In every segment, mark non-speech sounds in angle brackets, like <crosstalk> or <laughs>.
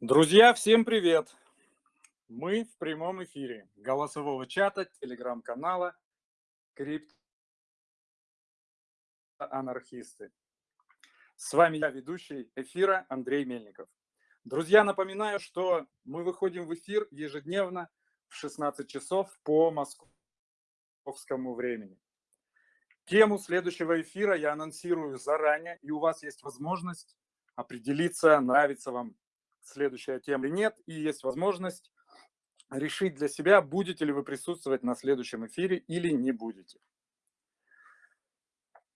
Друзья, всем привет! Мы в прямом эфире голосового чата, телеграм-канала Крипто Анархисты. С вами я, ведущий эфира Андрей Мельников. Друзья, напоминаю, что мы выходим в эфир ежедневно в 16 часов по московскому времени. Тему следующего эфира я анонсирую заранее, и у вас есть возможность определиться, нравится вам следующая тема или нет, и есть возможность решить для себя, будете ли вы присутствовать на следующем эфире или не будете.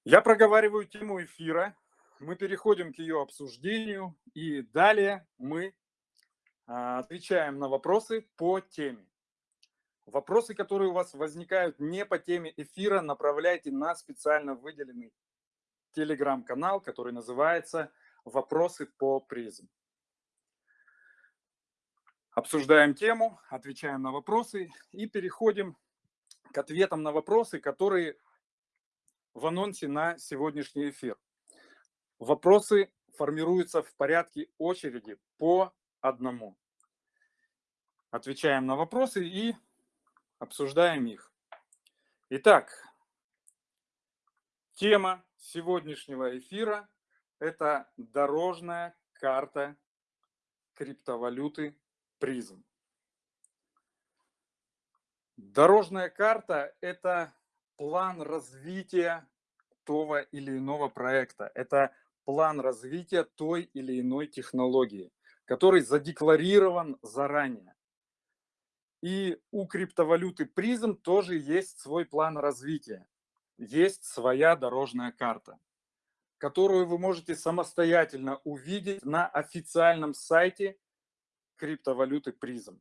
Я проговариваю тему эфира, мы переходим к ее обсуждению, и далее мы а, отвечаем на вопросы по теме. Вопросы, которые у вас возникают не по теме эфира, направляйте на специально выделенный телеграм-канал, который называется «Вопросы по призм». Обсуждаем тему, отвечаем на вопросы и переходим к ответам на вопросы, которые в анонсе на сегодняшний эфир. Вопросы формируются в порядке очереди по одному. Отвечаем на вопросы и обсуждаем их. Итак, тема сегодняшнего эфира – это дорожная карта криптовалюты призм. Дорожная карта – это план развития того или иного проекта. Это план развития той или иной технологии, который задекларирован заранее. И у криптовалюты призм тоже есть свой план развития. Есть своя дорожная карта, которую вы можете самостоятельно увидеть на официальном сайте криптовалюты призм,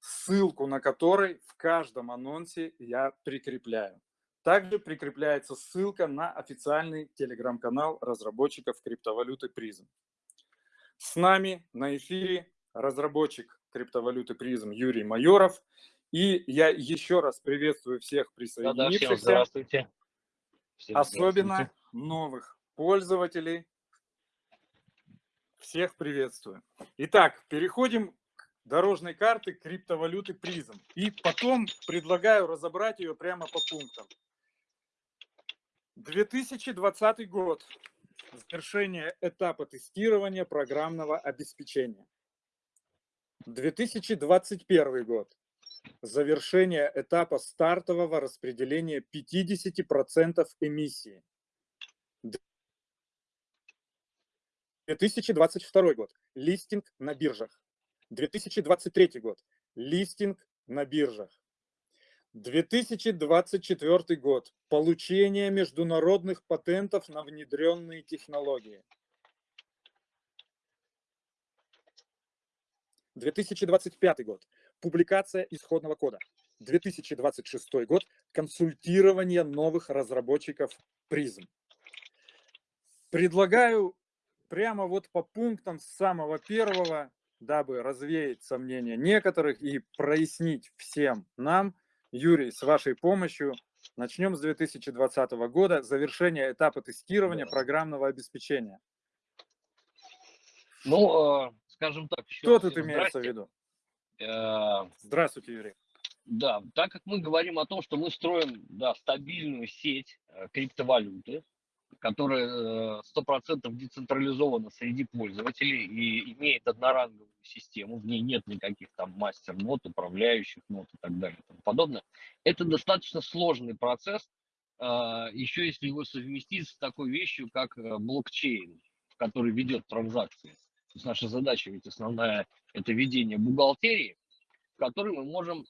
ссылку на который в каждом анонсе я прикрепляю. Также прикрепляется ссылка на официальный телеграм-канал разработчиков криптовалюты призм. С нами на эфире разработчик криптовалюты призм Юрий Майоров. И я еще раз приветствую всех присоединившихся. Да, да, всем здравствуйте. Всем особенно здравствуйте. новых пользователей. Всех приветствую. Итак, переходим дорожной карты криптовалюты призм. И потом предлагаю разобрать ее прямо по пунктам. 2020 год. Завершение этапа тестирования программного обеспечения. 2021 год. Завершение этапа стартового распределения 50% эмиссии. 2022 год. Листинг на биржах. 2023 год. Листинг на биржах. 2024 год. Получение международных патентов на внедренные технологии. 2025 год. Публикация исходного кода. 2026 год. Консультирование новых разработчиков призм. Предлагаю прямо вот по пунктам с самого первого дабы развеять сомнения некоторых и прояснить всем нам, Юрий, с вашей помощью, начнем с 2020 года, завершение этапа тестирования да. программного обеспечения. Ну, э, скажем так. Что тут имеется в виду? Э, здравствуйте, Юрий. Да, так как мы говорим о том, что мы строим да, стабильную сеть э, криптовалюты, которая 100% децентрализована среди пользователей и имеет одноранговую систему, в ней нет никаких там мастер-нот, управляющих нот и так далее и тому подобное. Это достаточно сложный процесс, а, еще если его совместить с такой вещью, как э, блокчейн, который ведет транзакции. То есть наша задача ведь основная – это ведение бухгалтерии, в которой мы можем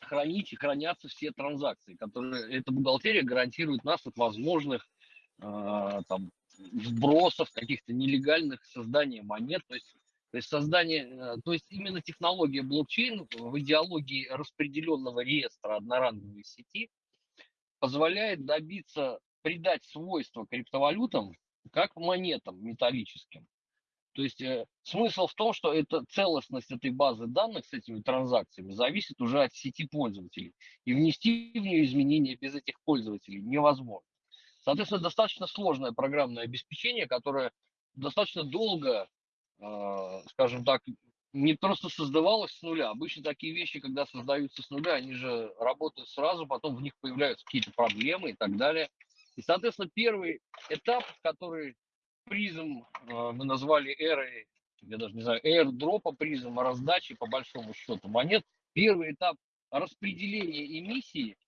хранить и хранятся все транзакции, которые эта бухгалтерия гарантирует нас от возможных э, там, вбросов, каких-то нелегальных создания монет. То есть то есть создание, э, то есть именно технология блокчейн в идеологии распределенного реестра одноранговой сети позволяет добиться, придать свойства криптовалютам как монетам металлическим. То есть э, смысл в том, что это целостность этой базы данных с этими транзакциями зависит уже от сети пользователей. И внести в нее изменения без этих пользователей невозможно. Соответственно, достаточно сложное программное обеспечение, которое достаточно долго а, скажем так, не просто создавалось с нуля. Обычно такие вещи, когда создаются с нуля, они же работают сразу, потом в них появляются какие-то проблемы и так далее. И, соответственно, первый этап, который призм э, мы назвали эрой, я даже не знаю, airdropа призм, раздачи по большому счету монет. Первый этап распределения эмиссии,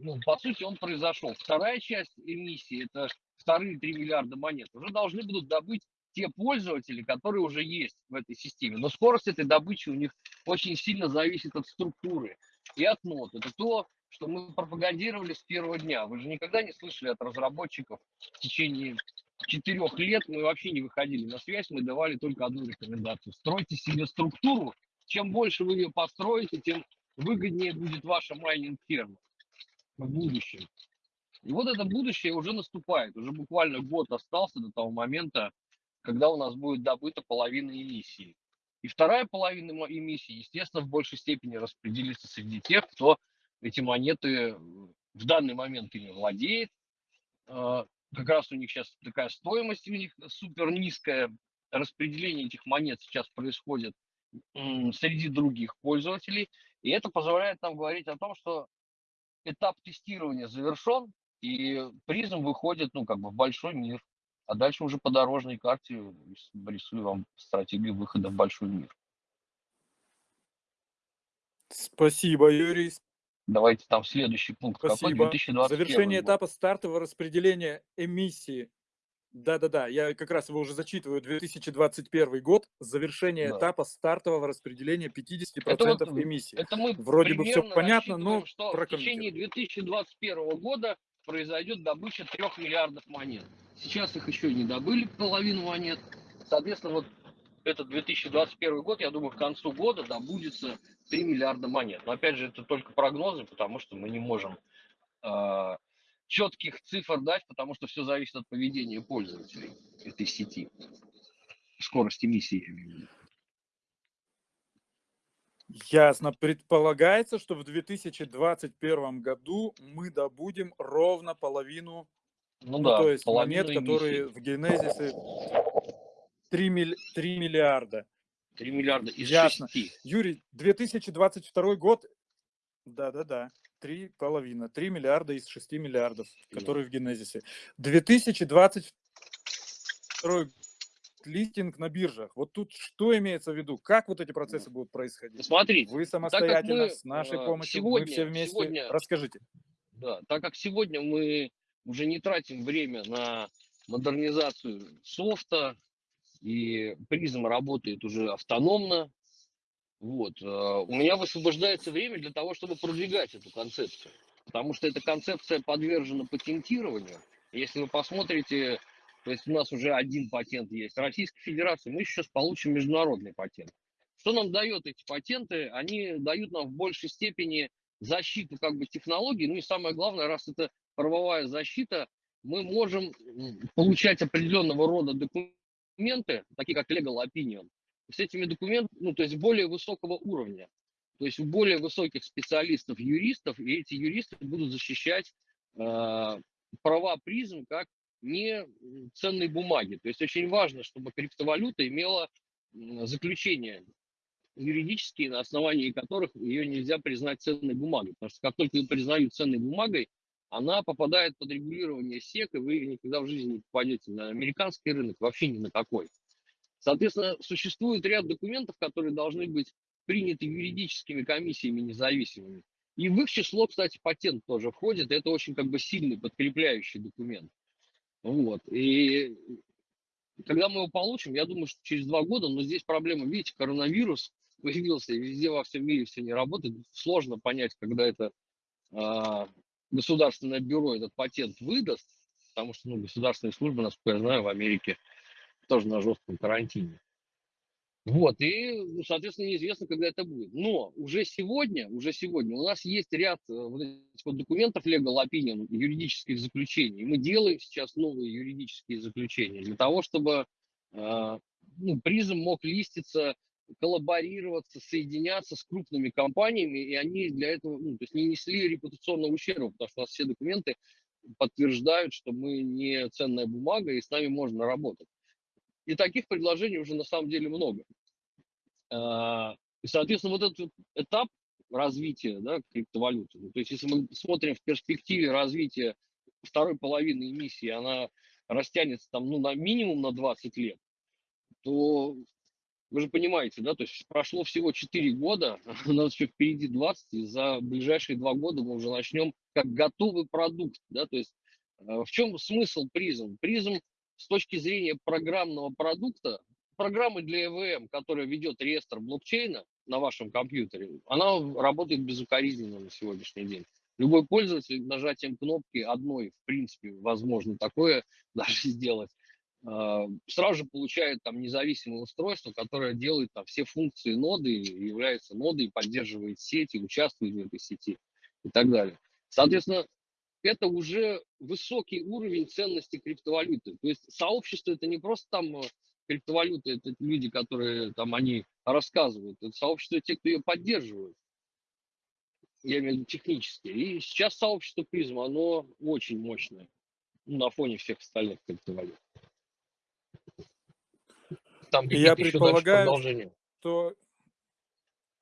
ну, по сути, он произошел. Вторая часть эмиссии, это вторые 3 миллиарда монет, уже должны будут добыть те пользователи, которые уже есть в этой системе. Но скорость этой добычи у них очень сильно зависит от структуры и от нот. Это то, что мы пропагандировали с первого дня. Вы же никогда не слышали от разработчиков в течение четырех лет мы вообще не выходили на связь, мы давали только одну рекомендацию. Стройте себе структуру. Чем больше вы ее построите, тем выгоднее будет ваша майнинг-ферма в будущем. И вот это будущее уже наступает. Уже буквально год остался до того момента, когда у нас будет добыта половина эмиссии. И вторая половина эмиссии, естественно, в большей степени распределится среди тех, кто эти монеты в данный момент ими владеет. А, как раз у них сейчас такая стоимость у них супер низкая. Распределение этих монет сейчас происходит среди других пользователей. И это позволяет нам говорить о том, что этап тестирования завершен, и призм выходит ну, как бы в большой мир. А дальше уже по дорожной карте рисую вам стратегию выхода в большой мир. Спасибо, Юрий. Давайте там следующий пункт. Спасибо. Какой? 2021 Завершение год. этапа стартового распределения эмиссии. Да-да-да, я как раз его уже зачитываю. 2021 год, завершение да. этапа стартового распределения 50% это вот, эмиссий. Это мы Вроде бы все понятно, но что в течение 2021 года произойдет добыча 3 миллиардов монет. Сейчас их еще не добыли, половину монет. Соответственно, вот этот 2021 год, я думаю, к концу года добудется 3 миллиарда монет. Но опять же, это только прогнозы, потому что мы не можем э, четких цифр дать, потому что все зависит от поведения пользователей этой сети. В виду. Ясно. Предполагается, что в 2021 году мы добудем ровно половину, ну, ну да, то есть монет, которые в генезисе 3, милли... 3 миллиарда. 3 миллиарда из Ясно. 6. Юрий, 2022 год, да-да-да, три половина, 3 миллиарда из 6 миллиардов, которые в генезисе. 2022 листинг на биржах. Вот тут что имеется в виду? Как вот эти процессы будут происходить? Смотрите, вы самостоятельно, мы, с нашей э, помощью, сегодня, мы все вместе. Сегодня, Расскажите. Да, так как сегодня мы уже не тратим время на модернизацию софта, и призм работает уже автономно, вот, э, у меня высвобождается время для того, чтобы продвигать эту концепцию, потому что эта концепция подвержена патентированию. Если вы посмотрите то есть у нас уже один патент есть. Российской Федерации мы сейчас получим международный патент. Что нам дает эти патенты? Они дают нам в большей степени защиту как бы технологий. Ну и самое главное, раз это правовая защита, мы можем получать определенного рода документы, такие как legal opinion, с этими документами, ну то есть более высокого уровня. То есть у более высоких специалистов, юристов, и эти юристы будут защищать э, права призм как не ценные бумаги. То есть очень важно, чтобы криптовалюта имела заключение юридические, на основании которых ее нельзя признать ценной бумагой. Потому что как только ее признают ценной бумагой, она попадает под регулирование СЕК, и вы никогда в жизни не попадете на американский рынок, вообще ни на какой. Соответственно, существует ряд документов, которые должны быть приняты юридическими комиссиями независимыми. И в их число, кстати, патент тоже входит. Это очень как бы сильный подкрепляющий документ. Вот. И когда мы его получим, я думаю, что через два года, но здесь проблема, видите, коронавирус появился, и везде во всем мире все не работает. Сложно понять, когда это э, государственное бюро этот патент выдаст, потому что ну, государственные службы, насколько я знаю, в Америке тоже на жестком карантине. Вот, и, соответственно, неизвестно, когда это будет. Но уже сегодня, уже сегодня у нас есть ряд э, вот этих вот документов legal opinion, юридических заключений. Мы делаем сейчас новые юридические заключения для того, чтобы э, ну, призм мог листиться, коллаборироваться, соединяться с крупными компаниями, и они для этого ну, то есть не несли репутационного ущерба, потому что у нас все документы подтверждают, что мы не ценная бумага, и с нами можно работать. И таких предложений уже на самом деле много. А, и, соответственно, вот этот этап развития да, криптовалюты, ну, то есть если мы смотрим в перспективе развития второй половины эмиссии, она растянется там, ну, на минимум на 20 лет, то вы же понимаете, да, то есть прошло всего 4 года, <laughs> у нас еще впереди 20, и за ближайшие 2 года мы уже начнем как готовый продукт, да, то есть э, в чем смысл призм? Призм с точки зрения программного продукта, программы для EVM, которая ведет реестр блокчейна на вашем компьютере, она работает безукоризненно на сегодняшний день. Любой пользователь нажатием кнопки одной, в принципе, возможно такое <laughs> даже сделать, а, сразу же получает там независимое устройство, которое делает там все функции ноды, является нодой, поддерживает сеть и участвует в этой сети и так далее. Соответственно, это уже высокий уровень ценности криптовалюты. То есть сообщество это не просто там э, криптовалюта, это люди, которые там они рассказывают, это сообщество те, кто ее поддерживает. Я имею в виду технически. И сейчас сообщество призма, оно очень мощное на фоне всех остальных криптовалют. Там я предполагаю, что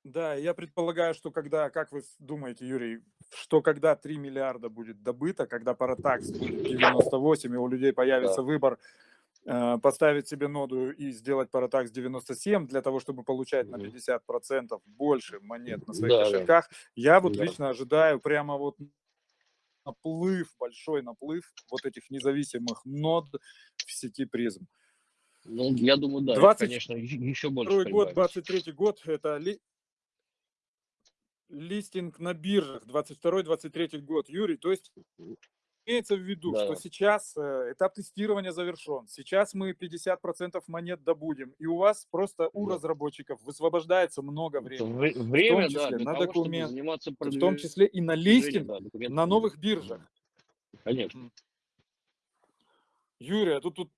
да, я предполагаю, что когда, как вы думаете, Юрий, что когда 3 миллиарда будет добыто, когда паратакс будет 98, и у людей появится да. выбор э, поставить себе ноду и сделать паратакс 97 для того, чтобы получать на 50% больше монет на своих да, кошельках, да. я вот да. лично ожидаю прямо вот наплыв, большой наплыв вот этих независимых нод в сети призм. Ну, я думаю, да, 20... конечно, еще больше. Второй год, 23 год, это. Листинг на биржах, 22-23 год, Юрий, то есть имеется в виду, да. что сейчас э, этап тестирования завершен, сейчас мы 50% монет добудем, и у вас просто у да. разработчиков высвобождается много времени. Время, в том числе да, на того, документ, в том числе и на листинг да, на новых биржах. Конечно. Юрий, а тут, тут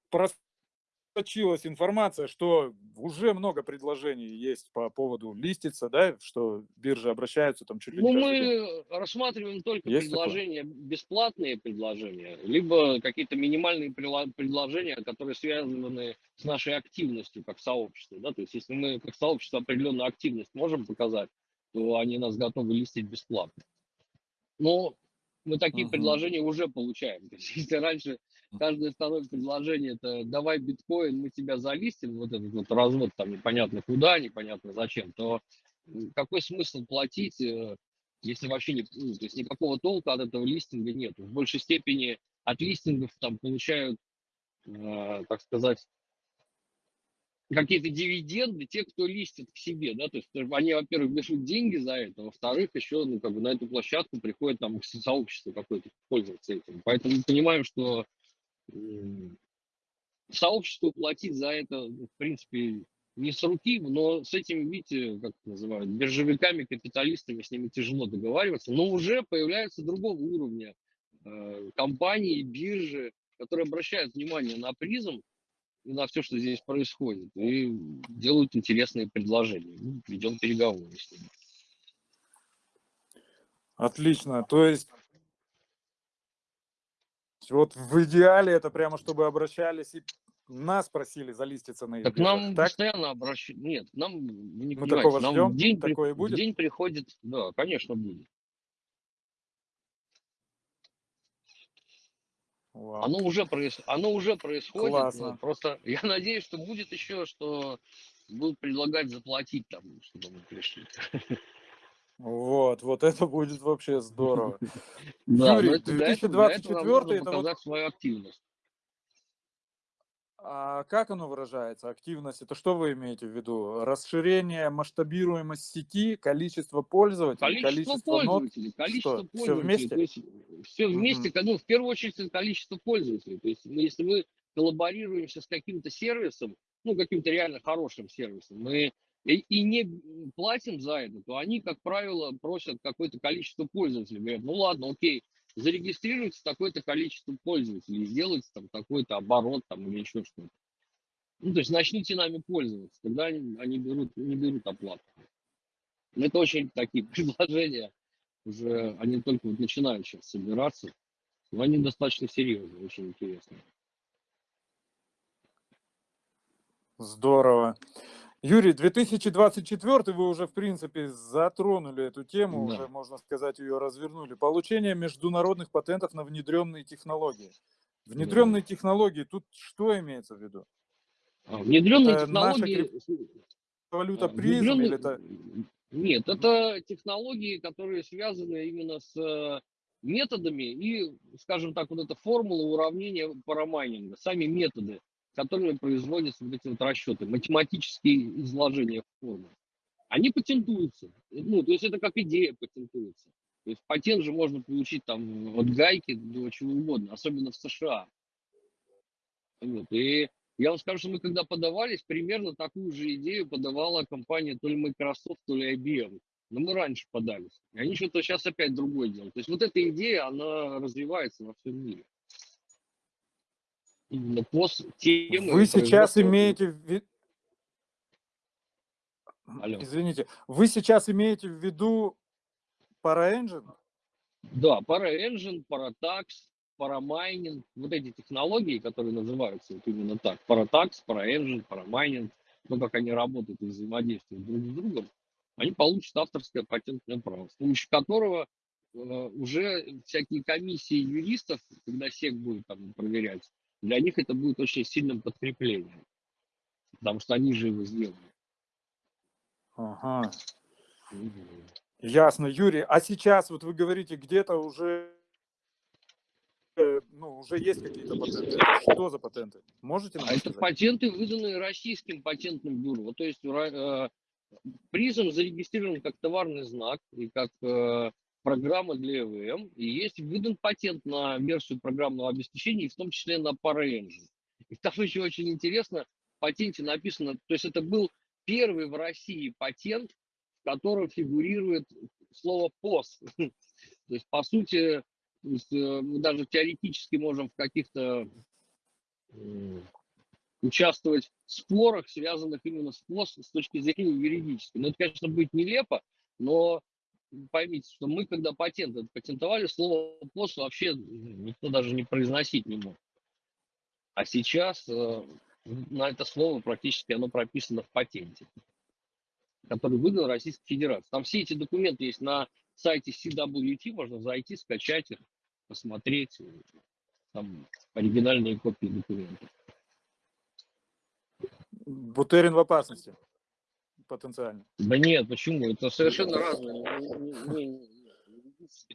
просочилась информация, что уже много предложений есть по поводу листиться, да, что биржи обращаются там чуть ли Ну, мы рассматриваем только есть предложения, такое? бесплатные предложения, либо какие-то минимальные предложения, которые связаны с нашей активностью как сообщества, да, то есть если мы как сообщество определенную активность можем показать, то они нас готовы листить бесплатно. Но мы такие uh-huh. предложения уже получаем. <laughs> То есть, если раньше каждое второе предложение это давай биткоин, мы тебя залистим, вот этот вот развод там непонятно куда, непонятно зачем, то какой смысл платить, э, если вообще не, ну, то есть никакого толка от этого листинга нет. В большей степени от листингов там получают, э, так сказать, какие-то дивиденды те, кто листит к себе, да, то есть они, во-первых, берут деньги за это, во-вторых, еще, ну, как бы на эту площадку приходит там <laughs> сообщество какое-то пользоваться этим. Поэтому мы понимаем, что сообществу платить за это, в принципе, не с руки, но с этим, видите, как это называют, биржевиками, капиталистами, с ними тяжело договариваться, но уже появляются другого уровня э, компании, биржи, которые обращают внимание на призм и на все, что здесь происходит, и делают интересные предложения. Ну, ведем переговоры с ними. Отлично. То есть вот в идеале это прямо, чтобы обращались и нас просили залиститься на их Так нам так? постоянно обращают. Нет, нам, не Мы такого нам ждем? В день, Такое будет? В день приходит, да, конечно, будет. Вау. Оно уже, проис... Оно уже происходит. Классно. Просто <laughs> я надеюсь, что будет еще, что будут предлагать заплатить там, чтобы мы пришли. <laughs> Вот, вот это будет вообще здорово. <laughs> Юрий, 2024 это вот... свою активность. А как оно выражается, активность? Это что вы имеете в виду? Расширение, масштабируемость сети, количество пользователей, количество, количество пользователей, нот? количество что? пользователей. Все вместе? То есть, все вместе, ну, в первую очередь, это количество пользователей. То есть, если мы коллаборируемся с каким-то сервисом, ну, каким-то реально хорошим сервисом, мы и, и не платим за это, то они, как правило, просят какое-то количество пользователей. Говорят, ну ладно, окей, зарегистрируйте такое-то количество пользователей, сделайте там такой-то оборот там или еще что-то. Ну, то есть начните нами пользоваться, когда они, они берут, не берут оплату. Это очень такие <laughs> предложения, уже они только вот начинают сейчас собираться, но они достаточно серьезные, очень интересные. Здорово. Юрий, 2024 вы уже, в принципе, затронули эту тему, Да. уже, можно сказать, ее развернули. Получение международных патентов на внедренные технологии. Внедренные технологии, тут что имеется в виду? А, Внедренные Это наша технологии... Валюта а, призм внедренные- или это... Нет, это технологии, которые связаны именно с э, методами и, скажем так, вот эта формула уравнения парамайнинга, сами методы, которыми производятся вот эти вот расчеты, математические изложения формул. Они патентуются. Ну, то есть это как идея патентуется. То есть патент же можно получить там от гайки до чего угодно, особенно в США. Вот. И я вам скажу, что мы когда подавались, примерно такую же идею подавала компания то ли Microsoft, то ли IBM. Но мы раньше подались. И они что-то сейчас опять другое делают. То есть вот эта идея, она развивается во всем мире. Именно темы Вы сейчас имеете в ви- Алло. Извините, вы сейчас имеете в виду ParaEngine? Да, ParaEngine, ParaTax, ParaMining, вот эти технологии, которые называются вот именно так, ParaTax, ParaEngine, ParaMining, ну, как они работают и взаимодействуют друг с другом, они получат авторское патентное право, с помощью которого э, уже всякие комиссии юристов, когда СЕК будет там проверять, для них это будет очень сильным подкреплением, потому что они же его сделали. Ага, ясно. Юрий, а сейчас вот вы говорите, где-то уже э, ну, уже есть какие-то патенты. Что за патенты? Можете нам А это патенты, выданные российским патентным бюро. То есть э, призм зарегистрирован как товарный знак и как э, программа для ЭВМ. И есть выдан патент на версию программного обеспечения, и в том числе на ParaEngine. И там <laughs> еще очень интересно, в патенте написано, то есть это был первый в России патент, в котором фигурирует слово POS. <laughs> То есть, по сути, э, мы даже теоретически можем в каких-то участвовать в спорах, связанных именно с ПОС с точки зрения юридической. Ну, это, конечно, будет нелепо, но поймите, что мы, когда патент патентовали, слово ПОС вообще никто даже не произносить не мог. А сейчас э, на это слово практически оно прописано в патенте, который выдан Российской Федерации. Там все эти документы есть на сайте CWT, можно зайти, скачать их, посмотреть. Там оригинальные копии документов. Бутерин в опасности. Потенциально. Да нет, почему? Это совершенно разные.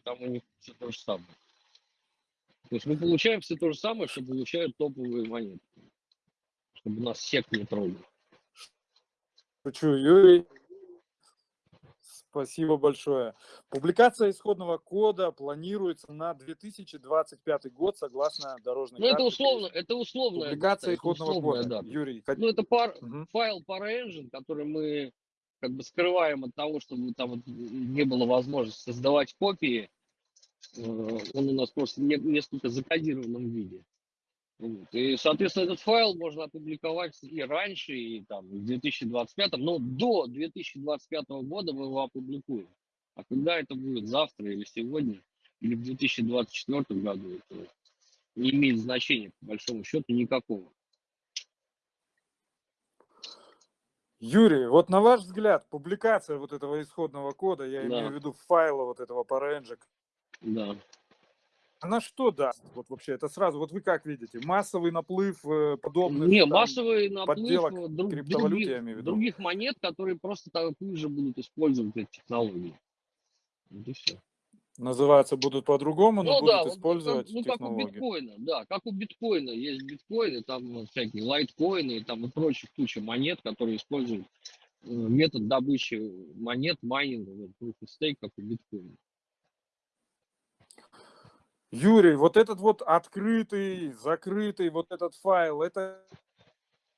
Там у них все то же самое. То есть мы получаем все то же самое, что получают топовые монеты. Чтобы нас сек не трогал. Шучу, Юрий. Спасибо большое. Публикация исходного кода планируется на 2025 год, согласно дорожной Ну, это условно, это условная Публикация это исходного условная кода. дата. Юрий, Ну, это пар, Мгм. файл ParaEngine, который мы как бы скрываем от того, чтобы там вот не было возможности создавать копии. Э, Он у нас просто не- несколько закодированном виде. И, соответственно, этот файл можно опубликовать и раньше, и там в 2025, но до 2025 года мы его опубликуем. А когда это будет, завтра или сегодня, или в 2024 году, это не имеет значения, по большому счету, никакого. Юрий, вот на ваш взгляд, публикация вот этого исходного кода, я Да. имею в виду файла вот этого ParaEngine, Да. Она что даст? Вот вообще, это сразу, вот вы как видите, массовый наплыв э, подобных Не, там, массовый наплыв э, друг- криптовалюты, других, других монет, которые просто такую же будут использовать эти технологии. Вот и все. называться будут по-другому, но Ну да, будут вот использовать как, ну как у технологии. биткоина, да, как у биткоина есть биткоины, там всякие лайткоины и там и прочих куча монет, которые используют э, метод добычи монет, майнинга, вот, proof of stake, как у биткоина. Юрий, вот этот вот открытый, закрытый вот этот файл, это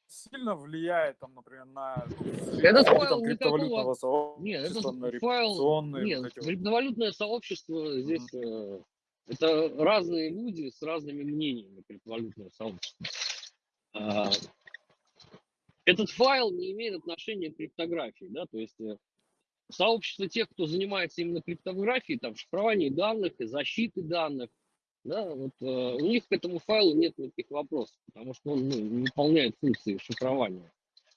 сильно влияет, там, например, на ну, Этот файл там, никакого- криптовалютного Нет, сообщества, на файл, нет, вот эти вот. криптовалютное сообщество здесь, э, это разные люди с разными мнениями, криптовалютное сообщество. А, Этот файл не имеет отношения к криптографии, да, то есть э, сообщество тех, кто занимается именно криптографией, там, шифрованием данных и защиты данных, да, вот, э, у них к этому файлу нет никаких вопросов, потому что он ну, выполняет функции шифрования.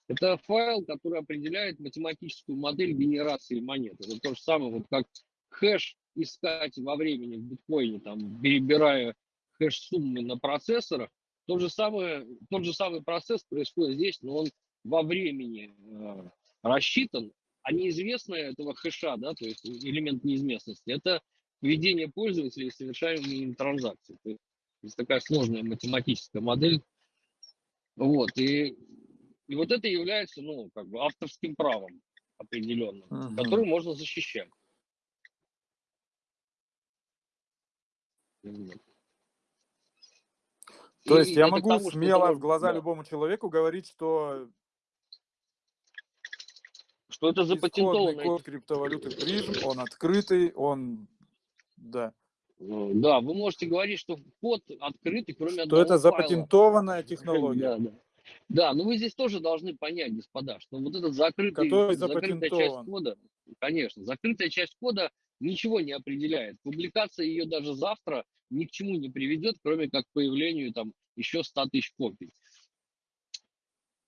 Это файл, который определяет математическую модель генерации монет. Это то же самое, вот как хэш искать во времени в биткоине, там, перебирая хэш-суммы на процессорах, тот же, самый, тот же самый процесс происходит здесь, но он во времени э, рассчитан, а неизвестное этого хэша, да, то есть элемент неизвестности, это поведение пользователя и совершаемые им транзакции. То есть такая сложная математическая модель. Вот, и, и вот это является, ну, как бы авторским правом определенным, угу. которое можно защищать. То есть я могу тому, смело в глаза да. любому человеку говорить, что что это запатентованный код криптовалюты призм, он открытый, он да. Ну, да, вы можете говорить, что код открытый, кроме что это запатентованная файла. <laughs> технология. Да, да. Да, но вы здесь тоже должны понять, господа, что вот этот закрытый, закрытая часть кода, конечно, закрытая часть кода ничего не определяет. Публикация ее даже завтра ни к чему не приведет, кроме как к появлению там еще 100 тысяч копий.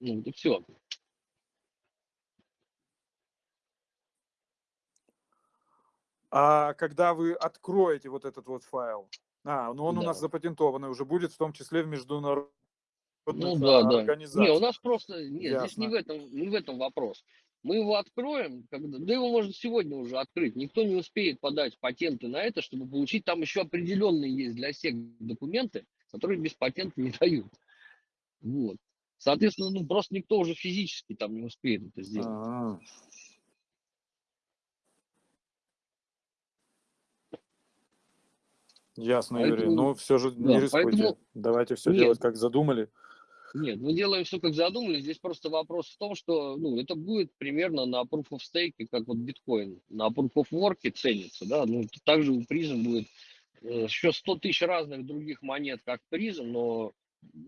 Ну, это все. А когда вы откроете вот этот вот файл, а, ну он да. у нас запатентованный уже будет, в том числе в международных ну, да, да. Не, у нас просто, нет, Ясно. здесь не в, этом, не в этом вопрос. Мы его откроем, когда, да его можно сегодня уже открыть. Никто не успеет подать патенты на это, чтобы получить. Там еще определенные есть для всех документы, которые без патента не <laughs> дают. Вот. Соответственно, ну просто никто уже физически там не успеет это сделать. А-а-а. Ясно, поэтому, Юрий. Ну, все же да, не рискуйте. Поэтому... Давайте все нет, делать, как задумали. Нет, мы делаем все, как задумали. Здесь просто вопрос в том, что ну, это будет примерно на Proof of Stake, как вот биткоин. На Proof of Work ценится. Да? Ну, также у призм будет э, еще 100 тысяч разных других монет, как призм, но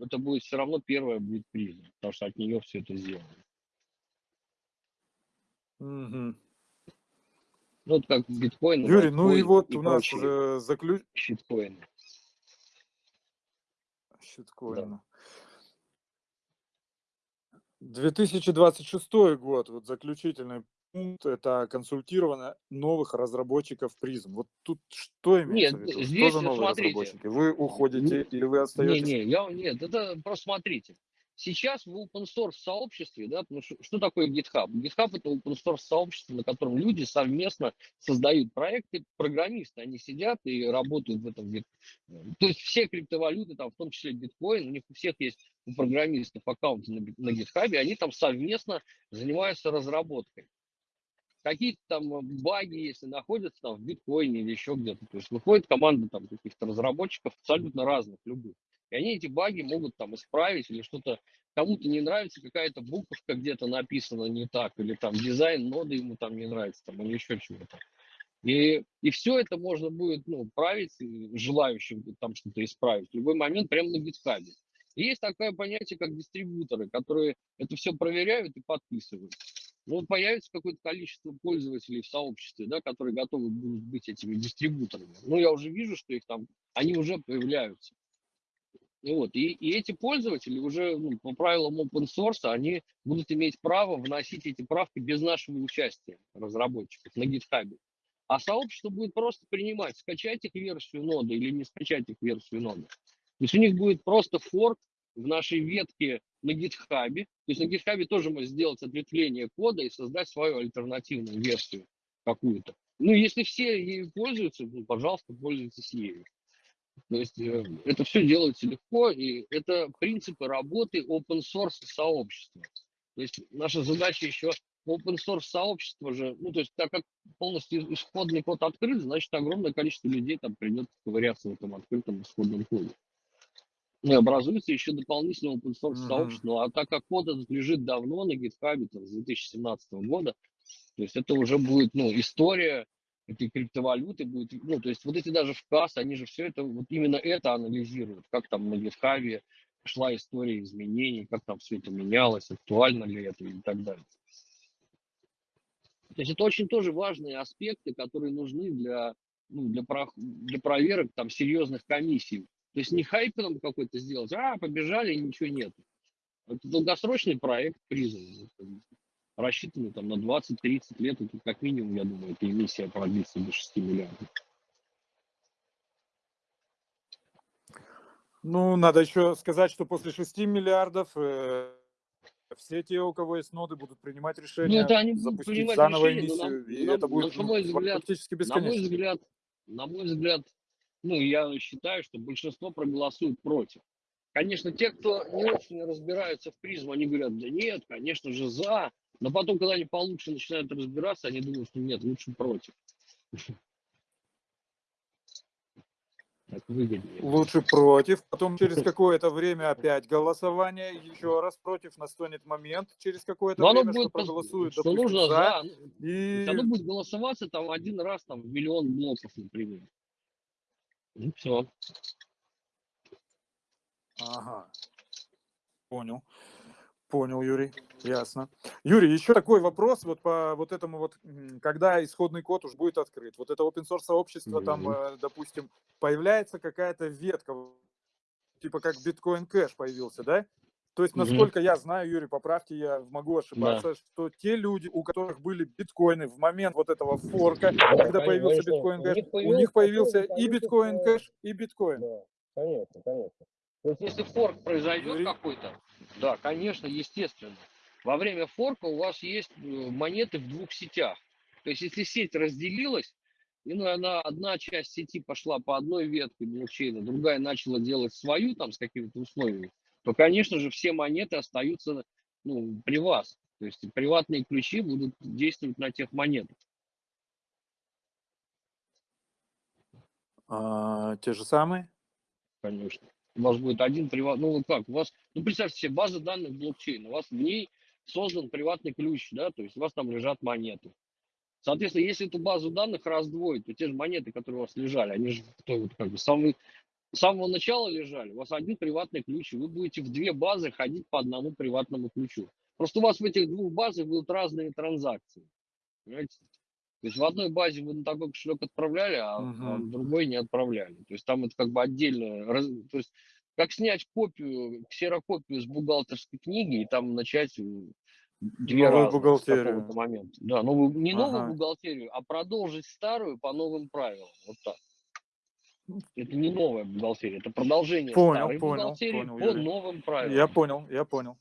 это будет все равно первое будет призм, потому что от нее все это сделано. Угу. Ну, вот как биткоин. Юрий, ну и вот и у нас э, заключ... Щиткоины. Щиткоины. Да. 2026 год, вот заключительный пункт, это консультирование новых разработчиков призм. Вот тут что имеется нет, в виду? Здесь, что за новые смотрите, разработчики? Вы уходите не, или вы остаетесь? Не, не, я, нет, это просто смотрите. Сейчас в open source сообществе, да, ну, что, что такое GitHub? GitHub это open source сообщество, на котором люди совместно создают проекты, программисты, они сидят и работают в этом. То есть все криптовалюты, там, в том числе биткоин, у них у всех есть у программистов аккаунты на, на GitHub, и они там совместно занимаются разработкой. Какие-то там баги, если находятся там в биткоине или еще где-то, то есть выходит команда там каких-то разработчиков абсолютно разных, любых. И они эти баги могут там исправить или что-то кому-то не нравится, какая-то буковка где-то написана не так, или там дизайн ноды ему там не нравится, там, или еще чего-то. И, и все это можно будет ну, править желающим там что-то исправить в любой момент прямо на. И есть такое понятие, как дистрибьюторы, которые это все проверяют и подписывают. Ну, появится какое-то количество пользователей в сообществе, да, которые готовы будут быть этими дистрибьюторами. Ну, я уже вижу, что их там, они уже появляются. Вот. И, и эти пользователи уже ну, по правилам open source, они будут иметь право вносить эти правки без нашего участия разработчиков на GitHub. А сообщество будет просто принимать, скачать их версию ноды или не скачать их версию ноды. То есть у них будет просто форк в нашей ветке на GitHub. То есть на GitHub тоже можно сделать ответвление кода и создать свою альтернативную версию какую-то. Ну, если все ею пользуются, ну, пожалуйста, пользуйтесь ею. То есть э, это все делается легко, и это принципы работы open source сообщества. То есть наша задача еще open source сообщество же, ну то есть так как полностью исходный код открыт, значит огромное количество людей там придет ковыряться в этом открытом исходном коде. И образуется еще дополнительное open source mm-hmm. сообщество. А так как код этот лежит давно на GitHub, там, с 2017 года, то есть это уже будет ну, история этой криптовалюты будет, ну, то есть вот эти даже вказ, они же все это, вот именно это анализируют, как там на GitHub шла история изменений, как там все это менялось, актуально ли это и так далее. То есть это очень тоже важные аспекты, которые нужны для, ну, для, про, для проверок там серьезных комиссий. То есть не хайпеном какой-то сделать, а, побежали, ничего нет. Это долгосрочный проект призм, рассчитанный там на 20-30 лет, это как минимум, я думаю, эта эмиссия продлится до 6 миллиардов. Ну, надо еще сказать, что после 6 миллиардов э, все те, у кого есть ноды, будут принимать Ну, решение это они запустить принимать заново решение, эмиссию, и нам- это будет на ну, мой взгляд, практически на мой бесконечно. взгляд, на мой взгляд, ну, я считаю, что большинство проголосует против. Конечно, те, кто не очень разбираются в призм, они говорят, да нет, конечно же, за. Но потом, когда они получше начинают разбираться, они думают, что нет, лучше против. <laughs> Так выгоднее. Лучше против, потом через какое-то время опять голосование, еще раз против, настанет момент через какое-то время, что будет, пос- проголосуют, что допустим, нужно за, ну, то и Оно будет голосоваться там один раз, там, в миллион блоков, например. Ну, все. Ага. Понял. Понял, Юрий. Ясно. Юрий, еще такой вопрос вот по вот этому вот, когда исходный код уж будет открыт. Вот это open source сообщество, там, Мгм. э, допустим, появляется какая-то ветка, типа как биткоин кэш появился, да? То есть, насколько я знаю, Юрий, поправьте, я могу Да. ошибаться, что те люди, у которых были биткоины в момент вот этого форка, Да, когда появился биткоин кэш, у них появился и биткоин кэш, и биткоин. Да, конечно, конечно. То есть, если форк произойдет какой-то, да, конечно, естественно. Во время форка у вас есть э, монеты в двух сетях. То есть, если сеть разделилась, и ну, она, одна часть сети пошла по одной ветке блокчейна, другая начала делать свою там с какими-то условиями, то, конечно же, все монеты остаются ну, при вас. То есть приватные ключи будут действовать на тех монетах. А, те же самые? конечно. У вас будет один приватный, ну вот как, у вас, ну представьте себе, база данных блокчейна, у вас в ней создан приватный ключ, да, то есть у вас там лежат монеты. Соответственно, если эту базу данных раздвоить, то те же монеты, которые у вас лежали, они же кто, вот, как бы, с самого, с самого начала лежали, у вас один приватный ключ, и вы будете в две базы ходить по одному приватному ключу. Просто у вас в этих двух базах будут разные транзакции. Понимаете? То есть в одной базе вы на такой кошелек отправляли, а, Мгм. в другой не отправляли. То есть там это как бы отдельно. То есть как снять копию, ксерокопию с бухгалтерской книги и там начать две Новую с бухгалтерию. какого-то момента. Да, новую, не новую Ага. бухгалтерию, а продолжить старую по новым правилам. Вот так. Это не новая бухгалтерия, это продолжение Понял, старой понял, бухгалтерии понял, по Юрий. новым правилам. Я понял, я понял.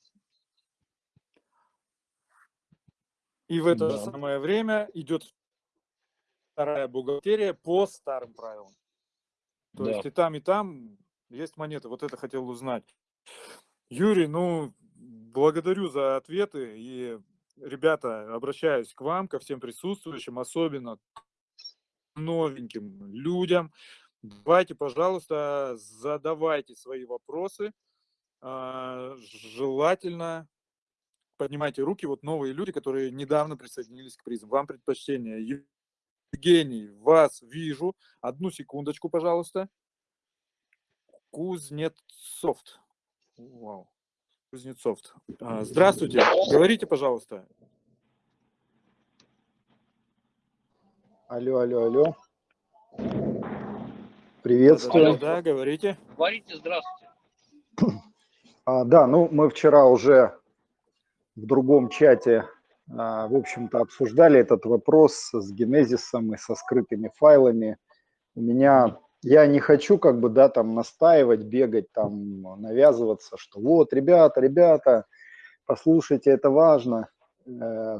И в это же Да. самое время идет вторая бухгалтерия по старым правилам. То Да. есть и там, и там есть монеты. Вот это хотел узнать. Юрий, ну, благодарю за ответы. И, ребята, обращаюсь к вам, ко всем присутствующим, особенно к новеньким людям. Давайте, пожалуйста, задавайте свои вопросы. А, Желательно поднимайте руки, вот новые люди, которые недавно присоединились к призм. Вам предпочтение. Евгений, вас вижу. Одну секундочку, пожалуйста. Кузнецов. Вау. Кузнецов. А, Здравствуйте. Говорите, пожалуйста. Алло, алло, алло. Приветствую. Да, да, говорите. Говорите здравствуйте. А, да, ну мы вчера уже в другом чате, в общем-то, обсуждали этот вопрос с генезисом и со скрытыми файлами. У меня, я не хочу как бы, да, там настаивать, бегать, там навязываться, что вот, ребята, ребята, послушайте, это важно.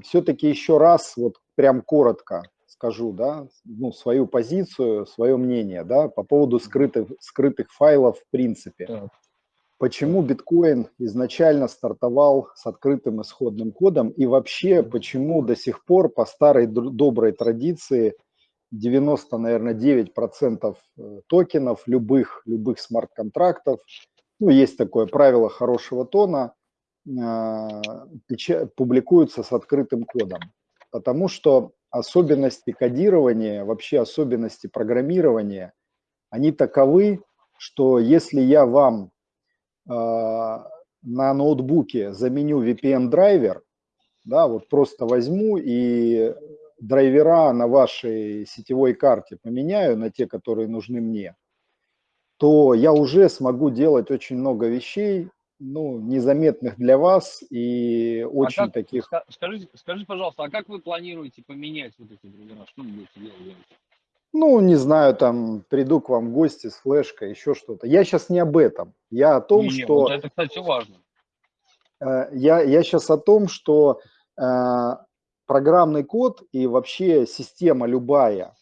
Все-таки еще раз, вот прям коротко скажу, да, ну, свою позицию, свое мнение, да, по поводу скрытых, скрытых файлов в принципе. Почему биткоин изначально стартовал с открытым исходным кодом и вообще почему до сих пор по старой доброй традиции 90, наверное, 9% э, токенов любых, любых смарт-контрактов, ну, есть такое правило хорошего тона, а, публикуются с открытым кодом. Потому что особенности кодирования, вообще особенности программирования, они таковы, что если я вам на ноутбуке заменю VPN-драйвер, да, вот просто возьму и драйвера на вашей сетевой карте поменяю на те, которые нужны мне, то я уже смогу делать очень много вещей ну, незаметных для вас и очень а как, таких... Скажите, скажите, пожалуйста, а как вы планируете поменять вот эти драйвера? Что вы будете делать? Ну, не знаю, там приду к вам в гости с флешкой, еще что-то. Я сейчас не об этом. Я о том, не, что... Вот это, кстати, важно. Э, я, я сейчас о том, что э, программный код и вообще система любая,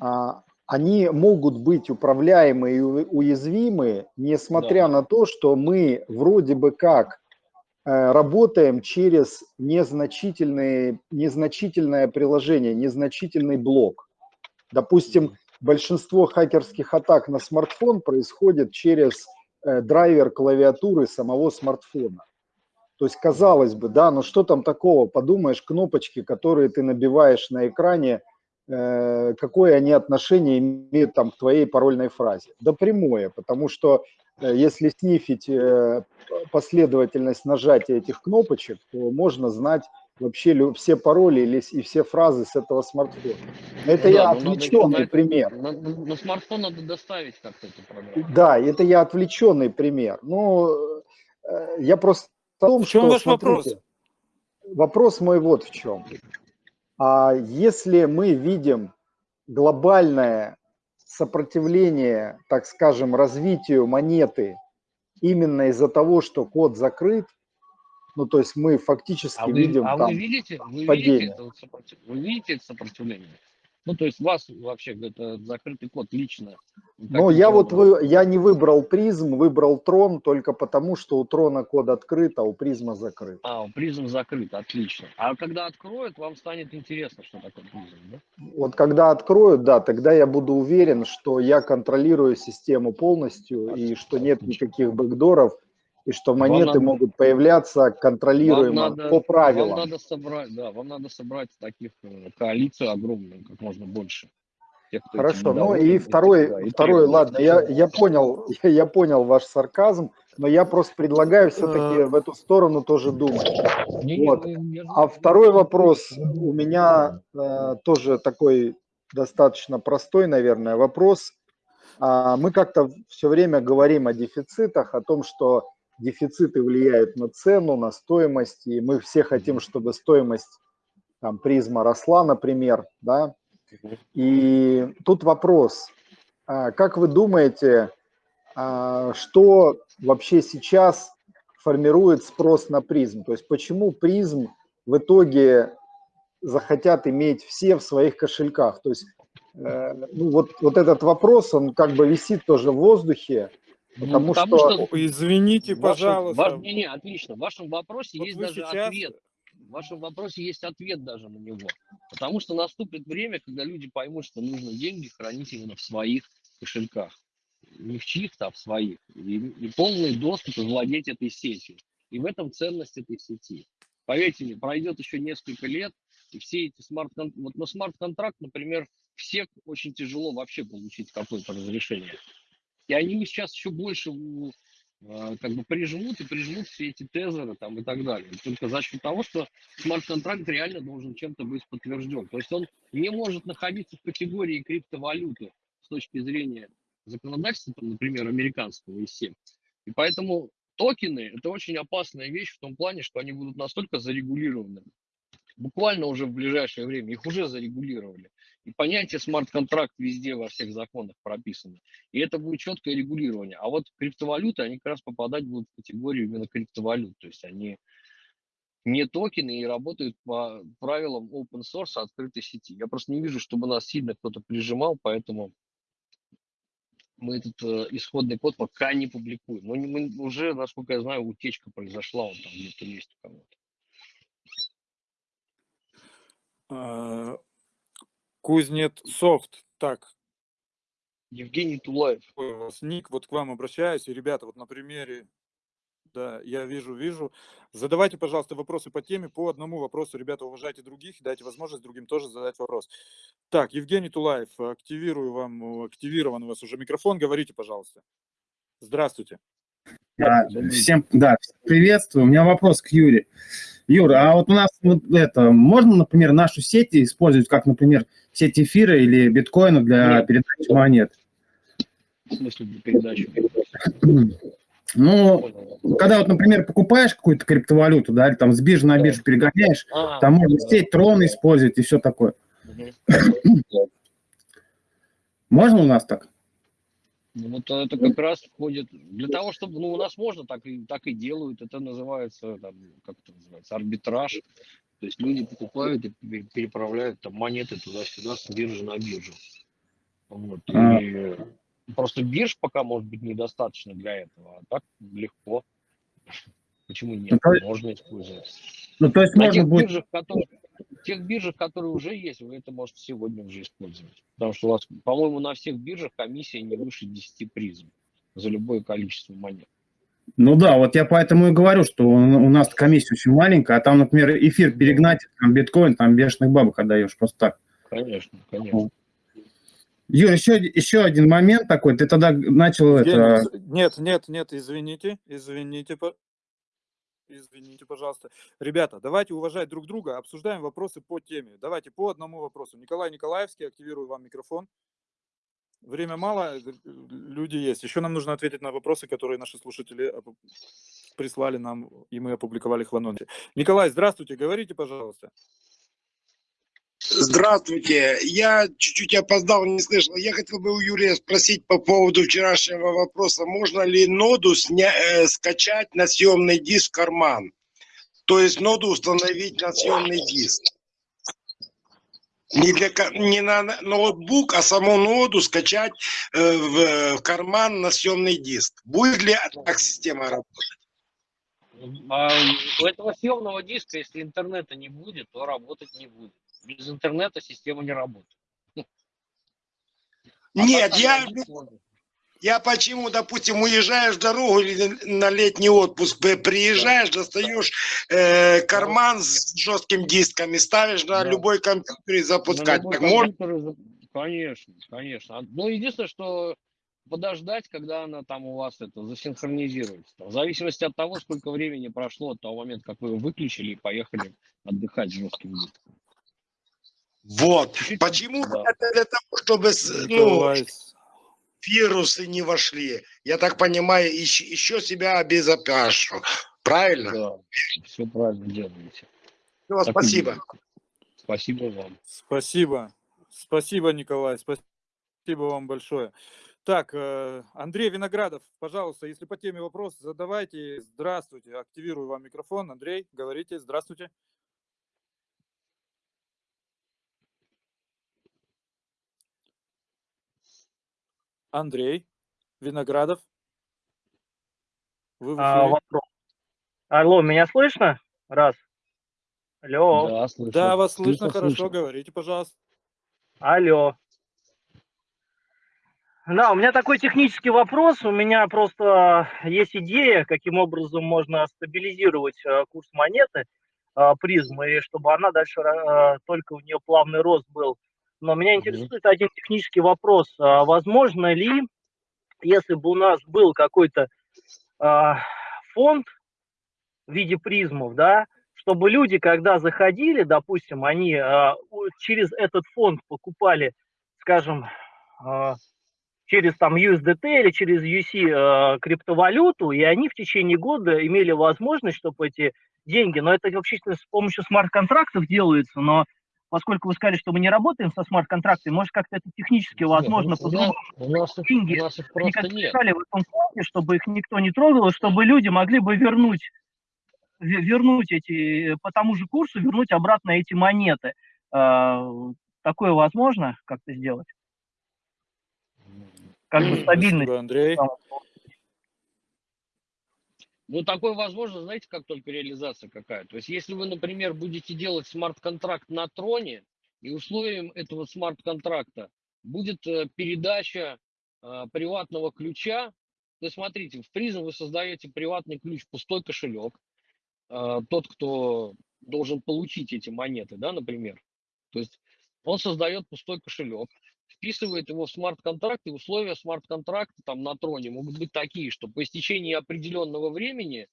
э, они могут быть управляемы и уязвимы, несмотря да. на то, что мы вроде бы как э, работаем через незначительные, незначительное приложение, незначительный блок. Допустим, большинство хакерских атак на смартфон происходит через э, драйвер клавиатуры самого смартфона. То есть, казалось бы, да, но что там такого? Подумаешь, кнопочки, которые ты набиваешь на экране, э, какое они отношение имеют там к твоей парольной фразе? Да прямое, потому что э, если снифить последовательность нажатия этих кнопочек, то можно знать вообще все пароли или, и все фразы с этого смартфона. Это ну, я да, отвлеченный надо, пример. На, на, на смартфон надо доставить как-то эту программу. Да, это я отвлеченный пример. Ну, э, я просто о том, в чем что, ваш смотрите, вопрос? Вопрос мой вот в чем. А если мы видим глобальное сопротивление, так скажем, развитию монеты именно из-за того, что код закрыт, ну, то есть мы фактически а видим а там вы видите, вы падение. Видите это сопротив... Вы видите это сопротивление? Ну, то есть вас вообще это закрытый код лично. Ну, я вот вы, я не выбрал PRIZM, выбрал TRON только потому, что у трона код открыт, а у PRIZM а закрыт. А, у PRIZM закрыт, отлично. А когда откроют, вам станет интересно, что такое PRIZM, да? Вот когда откроют, да, тогда я буду уверен, что я контролирую систему полностью отлично, и что нет никаких бэкдоров, и что монеты надо, могут появляться контролируемо надо, по правилам. Вам надо собрать, да, вам надо собрать таких э, коалицию огромную, как можно больше. Тех, Хорошо, ну и второй, да, и второй, ладно, я, я понял, я, <laughs> я понял ваш сарказм, но я просто предлагаю все-таки в эту сторону тоже думать. Вот. А второй вопрос у меня э, тоже такой достаточно простой, наверное, вопрос. А, мы как-то все время говорим о дефицитах, о том, что дефициты влияют на цену, на стоимость, и мы все хотим, чтобы стоимость там, призма росла, например, да. И тут вопрос, а, как вы думаете, а, что вообще сейчас формирует спрос на призм? То есть почему призм в итоге захотят иметь все в своих кошельках? То есть э, ну, вот, вот этот вопрос, он как бы висит тоже в воздухе, Потому, ну, потому что... что... Извините, вашем, пожалуйста. Ваш... Не, не, отлично. В вашем вопросе вот есть даже сейчас... ответ. В вашем вопросе есть ответ даже на него. Потому что наступит время, когда люди поймут, что нужно деньги хранить именно в своих кошельках. Не в чьих-то, а в своих. И, и полный доступ и владеть этой сетью. И в этом ценность этой сети. Поверьте мне, пройдет еще несколько лет, и все эти смарт вот на смарт-контракт, например, все очень тяжело вообще получить какое-то разрешение. И они сейчас еще больше а, как бы прижмут и прижмут все эти тезеры там и так далее. Только за счет того, что смарт-контракт реально должен чем-то быть подтвержден. То есть он не может находиться в категории криптовалюты с точки зрения законодательства, там, например, американского и всем. И поэтому токены – это очень опасная вещь в том плане, что они будут настолько зарегулированы, буквально уже в ближайшее время, их уже зарегулировали. И понятие смарт-контракт везде во всех законах прописано. И это будет четкое регулирование. А вот криптовалюты, они как раз попадать будут в категорию именно криптовалют. То есть они не токены и работают по правилам open source открытой сети. Я просто не вижу, чтобы нас сильно кто-то прижимал, поэтому мы этот э, исходный код пока не публикуем. Но мы уже, насколько я знаю, утечка произошла, он там где-то есть у кого-то. Кузнет софт. Так. Евгений Тулаев. Ой, у вас ник, вот к вам обращаюсь. И, ребята, вот на примере, да, я вижу, вижу. Задавайте, пожалуйста, вопросы по теме. По одному вопросу, ребята, уважайте других, дайте возможность другим тоже задать вопрос. Так, Евгений Тулаев, активирую вам, активирован у вас уже микрофон. Говорите, пожалуйста. Здравствуйте. Всем, да, приветствую. У меня вопрос к Юре. Юра, а вот у нас вот это, можно, например, нашу сеть использовать как, например, сеть эфира или биткоина для Нет. передачи монет? В смысле для передачи? <clears throat> Ну, когда вот, например, покупаешь какую-то криптовалюту, да, или там с биржи на биржу перегоняешь, А, там можно сеть трон использовать и все такое. Мгм. <clears throat> Можно у нас так? Ну, Вот это как раз входит для того, чтобы, ну, у нас можно так и так и делают. Это называется, там, как это называется, арбитраж. То есть люди покупают и пе- переправляют там монеты туда-сюда с биржи на биржу. Вот. А. И просто бирж пока может быть недостаточно для этого, а так легко. <laughs> Почему нет? Ну, Можно использовать. Ну, то есть На можно тех будет... биржах, которые, тех биржах, которые уже есть, вы это можете сегодня уже использовать. Потому что у вас, по-моему, на всех биржах комиссия не выше 10 призм за любое количество монет. Ну да, вот я поэтому и говорю, что у нас комиссия очень маленькая, а там, например, эфир перегнать, там биткоин, там бешеных бабок отдаешь просто так. Конечно, конечно. Юр, еще, еще один момент такой, ты тогда начал это... Евгений, с- Нет, нет, нет, извините, извините, извините, пожалуйста. Ребята, давайте уважать друг друга, обсуждаем вопросы по теме. Давайте по одному вопросу. Николай Николаевский, активирую вам микрофон. Время мало, э, люди есть. Еще нам нужно ответить на вопросы, которые наши слушатели прислали нам, и мы опубликовали их в анонсе. Николай, здравствуйте, говорите, пожалуйста. Здравствуйте. Я чуть-чуть опоздал, не слышал. Я хотел бы у Юрия спросить по поводу вчерашнего вопроса. Можно ли ноду сня- э, скачать на съемный диск карман? То есть ноду установить на съемный диск. Не, для, не на ноутбук, а саму ноду скачать э, в, в карман на съемный диск. Будет ли так система работать? А у этого съемного диска, если интернета не будет, то работать не будет. Без интернета система не работает. А Нет, я. Я почему, допустим, уезжаешь в дорогу или на летний отпуск, при- приезжаешь, достаешь э, карман с жестким диском и ставишь на Да. любой компьютер и На запускать. Так компьютер Конечно, конечно. А, Ну, единственное, что подождать, когда она там у вас это засинхронизируется. В зависимости от того, сколько времени прошло от того момента, как вы его выключили и поехали отдыхать с жестким диском. Вот. Почему? да. Это для того, чтобы ну, вирусы не вошли. Я так понимаю, еще, еще себя обезопашу. Правильно? Да, все правильно делаете. Всё, Так спасибо. Спасибо вам. Спасибо. Спасибо, Николай. Спасибо вам большое. Так, э, Андрей Виноградов, пожалуйста, если по теме вопрос, задавайте. Здравствуйте. Активирую вам микрофон. Андрей, говорите. Здравствуйте. Андрей Виноградов. Вы А, вопрос. Алло, меня слышно? Раз. Алло, Да, слышно. Да, вас слышно хорошо. слышно. Говорите, пожалуйста. алло. Да, у меня такой технический вопрос. У меня просто есть идея, каким образом можно стабилизировать э, курс монеты э, призмы, и чтобы она дальше э, только у нее плавный рост был. Но меня интересует один технический вопрос. А Возможно ли, если бы у нас был какой-то а, фонд в виде призмов, да, чтобы люди, когда заходили, допустим, они а, через этот фонд покупали, скажем, а, через там USDT или через UC а, криптовалюту, и они в течение года имели возможность, чтобы эти деньги, но это вообще с помощью смарт-контрактов делается, но поскольку вы сказали, что мы не работаем со смарт-контрактами, может как-то это технически Нет, возможно у, нас, по-другому у, нас их, деньги, у нас их просто как нет. в этом фонде, чтобы их никто не трогал, и чтобы люди могли бы вернуть, ве- вернуть эти, по тому же курсу, вернуть обратно эти монеты. А, Такое возможно как-то сделать? Как бы стабильность. Спасибо, Андрей. Ну, такое возможно, знаете, как только реализация какая. То есть, если вы, например, будете делать смарт-контракт на троне, и условием этого смарт-контракта будет э, передача э, приватного ключа, то смотрите, в призм вы создаете приватный ключ, пустой кошелек. Э, тот, кто должен получить эти монеты, да, например. То есть, он создает пустой кошелек, вписывает его в смарт-контракт, и условия смарт-контракта там на троне могут быть такие, что по истечении определенного времени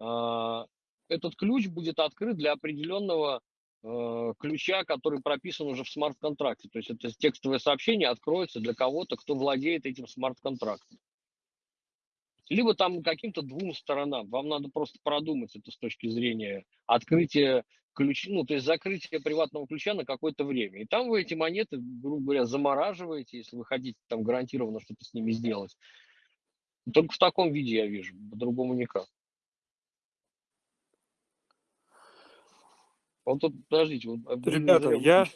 а, этот ключ будет открыт для определенного э, ключа, который прописан уже в смарт-контракте. То есть это текстовое сообщение откроется для кого-то, кто владеет этим смарт-контрактом. либо там каким-то двум сторонам. Вам надо просто продумать это с точки зрения открытия ключ, ну, то есть закрытие приватного ключа на какое-то время. И там вы эти монеты, грубо говоря, замораживаете, если вы хотите там гарантированно что-то с ними сделать. Только в таком виде я вижу, по-другому никак. Вот тут, подождите, вот Ребята, я...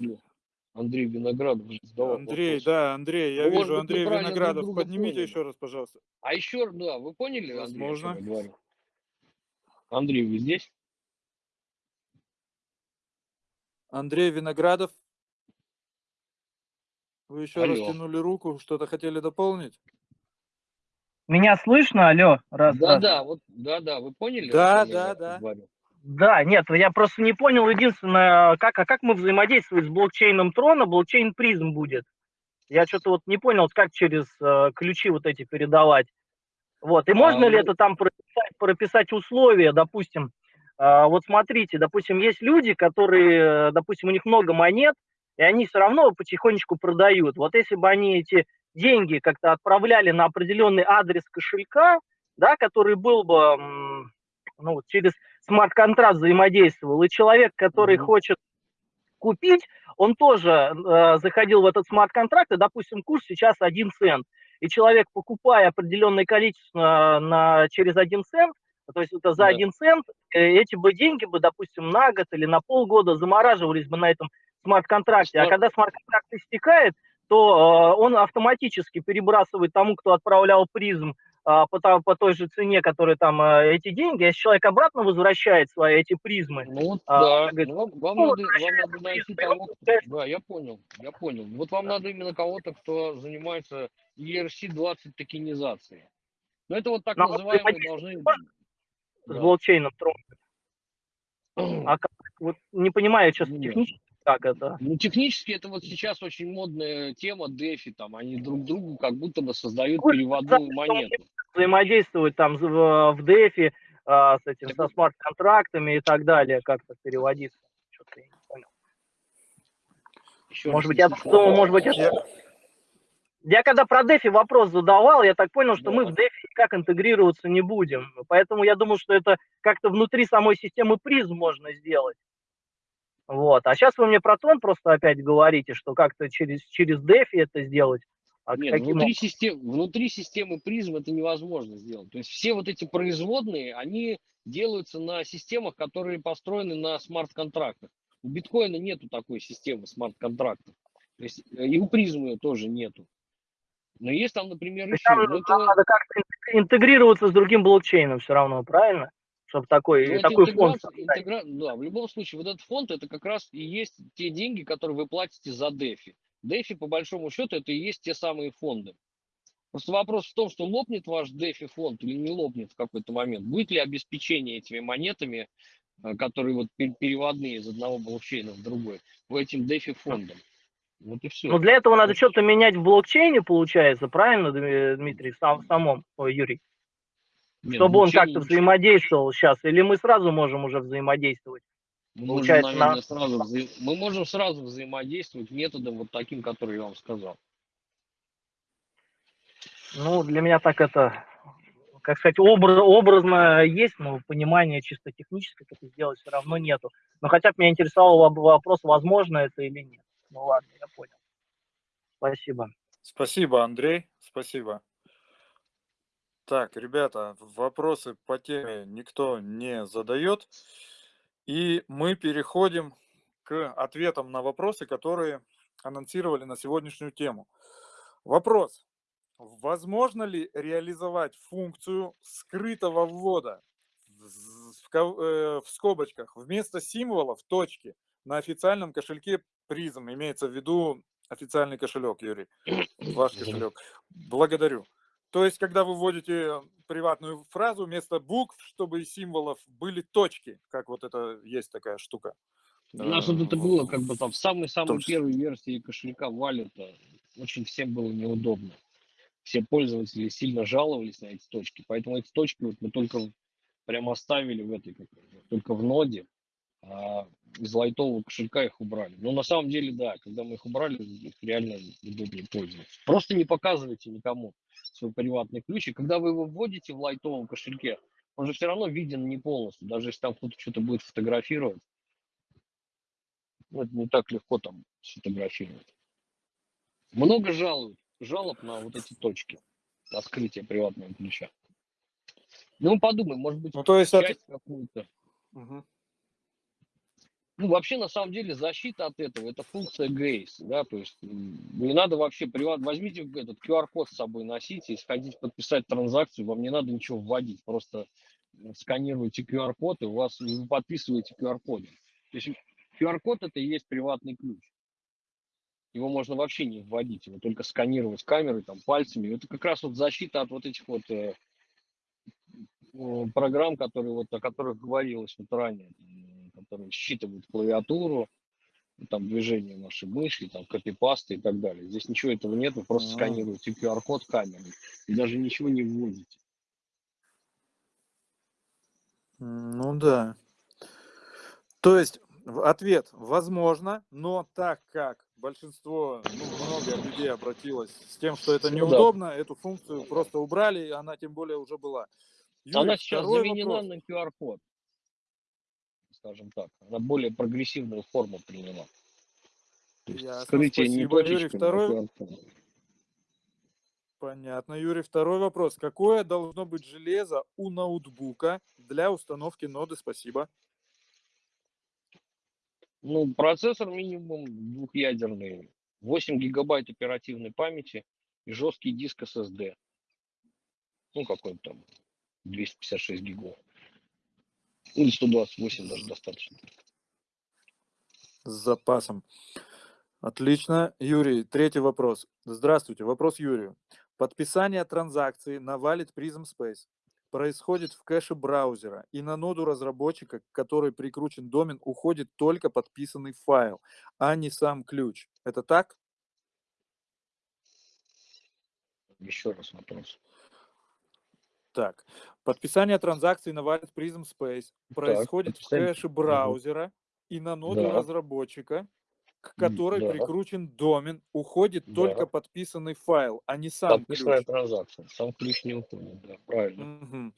Андрей Виноградов задавал Андрей, вопрос. да, Андрей, я ну, вижу, Андрей Виноградов, поднимите поняли. еще раз, пожалуйста. А еще, да, вы поняли, Возможно. Андрей? Андрей, вы здесь? Андрей Виноградов. Вы еще алло. раз тянули руку, что-то хотели дополнить? Меня слышно, алло? Раз, да, раз. да, вот, да, да, вы поняли? Да, да, да. Говорю? Да, нет, я просто не понял единственное, как, а как мы взаимодействуем с блокчейном Трона, блокчейн призм будет. Я что-то вот не понял, как через э, ключи вот эти передавать. Вот, и а, можно ну... ли это там прописать, прописать условия, допустим, вот смотрите, допустим, есть люди, которые, допустим, у них много монет, и они все равно потихонечку продают. Вот если бы они эти деньги как-то отправляли на определенный адрес кошелька, да, который был бы ну, через смарт-контракт взаимодействовал, и человек, который mm-hmm. хочет купить, он тоже э, заходил в этот смарт-контракт, и, допустим, курс сейчас 1 цент. И человек, покупая определенное количество на, через 1 цент, то есть это за да. один цент, э, эти бы деньги бы, допустим, на год или на полгода замораживались бы на этом смарт-контракте. А когда смарт-контракт истекает, то э, он автоматически перебрасывает тому, кто отправлял призм э, по, по той же цене, которая там э, эти деньги, а если человек обратно возвращает свои эти призмы. Ну э, да, говорит, ну, вам, ну, надо, вам надо найти того, да, я понял, я понял. Вот вам надо именно кого-то, кто занимается ERC-20 токенизацией. Но это вот так Но называемые должны с да. блокчейном Tron. А как, вот не понимаю сейчас Нет. технически, как это. Ну, технически это вот сейчас очень модная тема DeFi, там, они друг другу как будто бы создают Ой, переводную монету. Взаимодействовать там в, в DeFi а, с этим, так... со смарт-контрактами и так далее, как-то переводиться. Что-то я не понял. Еще может быть, я думаю, может быть, это... Я когда про DeFi вопрос задавал, я так понял, что да. мы в DeFi никак интегрироваться не будем. Поэтому я думал, что это как-то внутри самой системы призм можно сделать. Вот. А сейчас вы мне про тон просто опять говорите, что как-то через, через DeFi это сделать. А Нет, внутри, систем, внутри системы призм это невозможно сделать. То есть все вот эти производные, они делаются на системах, которые построены на смарт-контрактах. У биткоина нету такой системы смарт-контрактов. То есть э, и у призмы тоже нету. Но есть там, например, еще... Там это... надо как-то интегрироваться с другим блокчейном все равно, правильно? Чтобы такой, ну, такой фонд... Интегра... Да, в любом случае, вот этот фонд, это как раз и есть те деньги, которые вы платите за DeFi. DeFi, по большому счету, это и есть те самые фонды. Просто вопрос в том, что лопнет ваш DeFi фонд или не лопнет в какой-то момент. Будет ли обеспечение этими монетами, э, которые вот переводные из одного блокчейна в другой, в этим DeFi фондом? Вот и все. Но для этого надо что-то менять в блокчейне, получается, правильно, Дмитрий, сам, самом, ой, Юрий? Нет, Чтобы он как-то взаимодействовал сейчас, или мы сразу можем уже взаимодействовать? Мы получается, можем, наверное, на... сразу вза... мы можем сразу взаимодействовать методом вот таким, который я вам сказал. Ну, для меня так это, как сказать, образ, образно есть, но понимания чисто технически как это сделать все равно нету. Но хотя бы меня интересовал вопрос, возможно это или нет. Ну ладно, я понял. Спасибо. Спасибо, Андрей. Спасибо. Так, ребята, вопросы по теме никто не задает. И мы переходим к ответам на вопросы, которые анонсировали на сегодняшнюю тему. Вопрос. Возможно ли реализовать функцию скрытого ввода в, э, скобочках вместо символов точки на официальном кошельке призм, имеется в виду официальный кошелек, Юрий, ваш кошелек. Благодарю. То есть, когда вы вводите приватную фразу, вместо букв, чтобы из символов были точки, как вот это есть такая штука. У нас вот это было как бы там в самой-самой первой версии кошелька валюта. Очень всем было неудобно. Все пользователи сильно жаловались на эти точки, поэтому эти точки вот мы только прямо оставили в этой, только в ноде. А из лайтового кошелька их убрали. Но на самом деле, да, когда мы их убрали, их реально удобнее пользоваться. Просто не показывайте никому свой приватный ключ. И когда вы его вводите в лайтовом кошельке, он же все равно виден не полностью. Даже если там кто-то что-то будет фотографировать, ну, это не так легко там сфотографировать. Много жалуют, жалоб на вот эти точки, на скрытие приватного ключа. Ну, подумай, может быть, Ну, то есть, часть от- какую-то. Мгм. Ну, вообще, на самом деле, защита от этого, это функция Гейс, да, то есть не надо вообще приват, возьмите этот QR-код с собой носите, если хотите подписать транзакцию, вам не надо ничего вводить, просто сканируете QR-код, и у вас, вы подписываете QR-кодом. То есть QR-код это и есть приватный ключ. Его можно вообще не вводить, его только сканировать камерой, там, пальцами. Это как раз вот защита от вот этих вот э, программ, которые вот, о которых говорилось вот ранее, которые считывают клавиатуру, ну, там движение вашей мыши, там копипасты и так далее. Здесь ничего этого нет, вы просто А. сканируете QR-код камерой и даже ничего не вводите. Ну да. То есть ответ возможно, но так как большинство, ну, много людей обратилось с тем, что это Ну да. неудобно, эту функцию просто убрали, и она тем более уже была. Юрий, Она сейчас заменена вопрос. на QR-код, скажем так. Она более прогрессивную форму приняла. То есть Ясно, скрытие не спасибо, Юрий. точечками, а Второй-. Понятно, Юрий. Второй вопрос. Какое должно быть железо у ноутбука для установки ноды? Спасибо. Ну, процессор минимум двухъядерный, 8 гигабайт оперативной памяти и жесткий диск SSD. Ну, какой-то там 256 гигов. Или 128 даже достаточно. С запасом. Отлично. Юрий, третий вопрос. Здравствуйте. Вопрос Юрию. Подписание транзакции на Wallet Prism Space происходит в кэше браузера, и на ноду разработчика, к которой прикручен домен, уходит только подписанный файл, а не сам ключ. Это так? Еще раз вопрос. Так. Подписание транзакции на Wallet Prism Space происходит в подписание. кэше браузера, и на ноду Да. разработчика, к которой да. прикручен домен, уходит Да. только подписанный файл, а не сам Подписанная ключ. транзакция. Сам ключ не уходит, да, правильно. Мгм.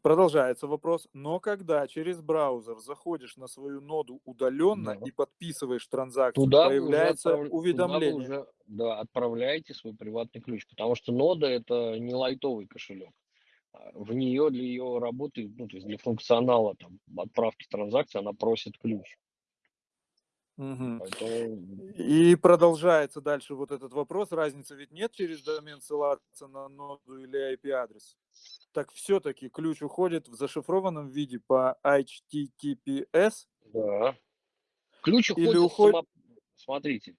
Продолжается вопрос. Но когда через браузер заходишь на свою ноду удаленно Да. и подписываешь транзакцию, Туда появляется отправ- туда вы уведомление. уже, да, отправляете свой приватный ключ, потому что нода это не лайтовый кошелек. А В нее для ее работы, ну, то есть для функционала там, отправки транзакций, она просит ключ. Мгм. Поэтому И продолжается дальше вот этот вопрос. Разницы ведь нет через домен ссылаться на ноду или IP-адрес. Так все-таки ключ уходит в зашифрованном виде по HTTPS. Да. Ключ Или уходит, уходит- само- смотрите,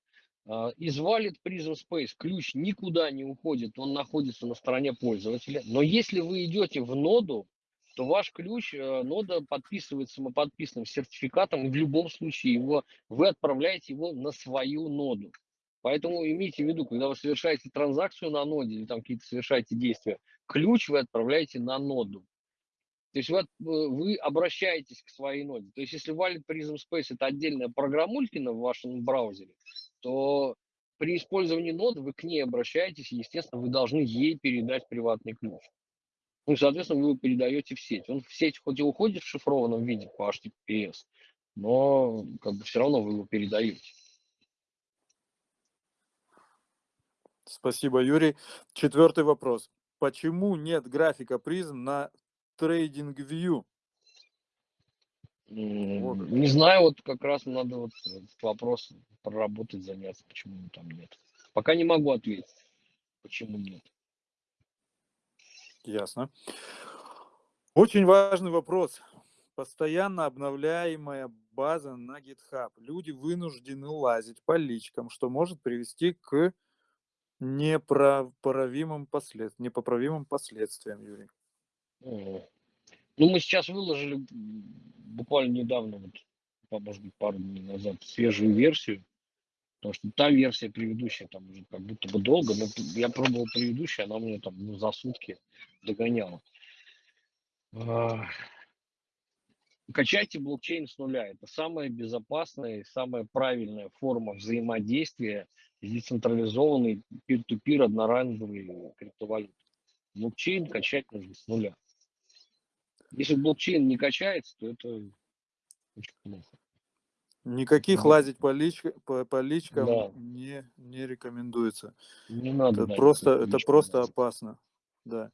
из Wallet Prism Space ключ никуда не уходит, он находится на стороне пользователя. Но если вы идете в ноду, то ваш ключ, э, нода подписывает самоподписанным сертификатом, и в любом случае его, вы отправляете его на свою ноду. Поэтому имейте в виду, когда вы совершаете транзакцию на ноде или там какие-то совершаете действия, ключ вы отправляете на ноду. То есть вы, от- э, вы обращаетесь к своей ноде. То есть если Wallet Prism Space это отдельная программулькина в вашем браузере, то при использовании ноды вы к ней обращаетесь, и, естественно, вы должны ей передать приватный ключ. Ну, соответственно, вы его передаете в сеть. Он в сеть хоть и уходит в шифрованном виде по HTTPS, но как бы все равно вы его передаете. Спасибо, Юрий. Четвертый вопрос. Почему нет графика призм на TradingView? Вот. Не знаю, вот как раз надо вот вопрос проработать, заняться, почему там нет. Пока не могу ответить, почему нет. Ясно. Очень важный вопрос. Постоянно обновляемая база на GitHub. Люди вынуждены лазить по личкам, что может привести к неправимым, послед... непоправимым последствиям, Юрий. Ну, мы сейчас выложили буквально недавно, вот, может быть, пару дней назад, свежую версию, потому что та версия предыдущая там уже как будто бы долго, но я пробовал предыдущую, она мне там ну, за сутки догоняла. А, Качайте блокчейн с нуля. Это самая безопасная и самая правильная форма взаимодействия с децентрализованной peer-to-peer одноранговой криптовалютой. Блокчейн качать нужно с нуля. Если блокчейн не качается, то это очень плохо. Никаких Да. лазить по, личка- по, по личкам Да. не, не рекомендуется. Не надо. Это просто, это просто опасно. Да.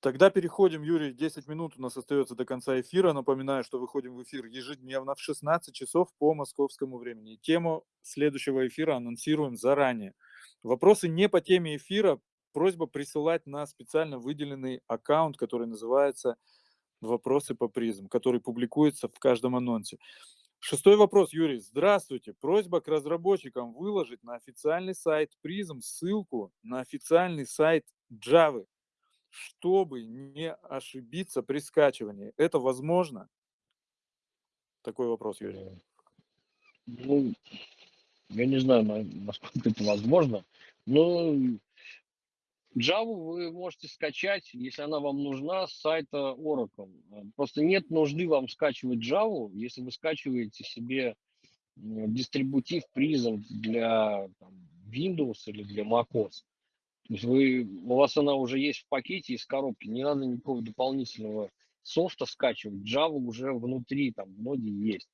Тогда переходим, Юрий, 10 минут у нас остается до конца эфира. Напоминаю, что выходим в эфир ежедневно в 16 часов по московскому времени. Тему следующего эфира анонсируем заранее. Вопросы не по теме эфира. Просьба присылать на специально выделенный аккаунт, который называется «Вопросы по призм», который публикуется в каждом анонсе. Шестой вопрос, Юрий. Здравствуйте. Просьба к разработчикам выложить на официальный сайт призм ссылку на официальный сайт Java, чтобы не ошибиться при скачивании. Это возможно? Такой вопрос, Юрий. Э, Ну, я не знаю, на- насколько это возможно. Но Java вы можете скачать, если она вам нужна, с сайта Oracle. Просто нет нужды вам скачивать Java, если вы скачиваете себе дистрибутив призм для там, Windows или для macOS. То есть вы, у вас она уже есть в пакете из коробки, не надо никакого дополнительного софта скачивать. Java уже внутри, там, в ноде есть.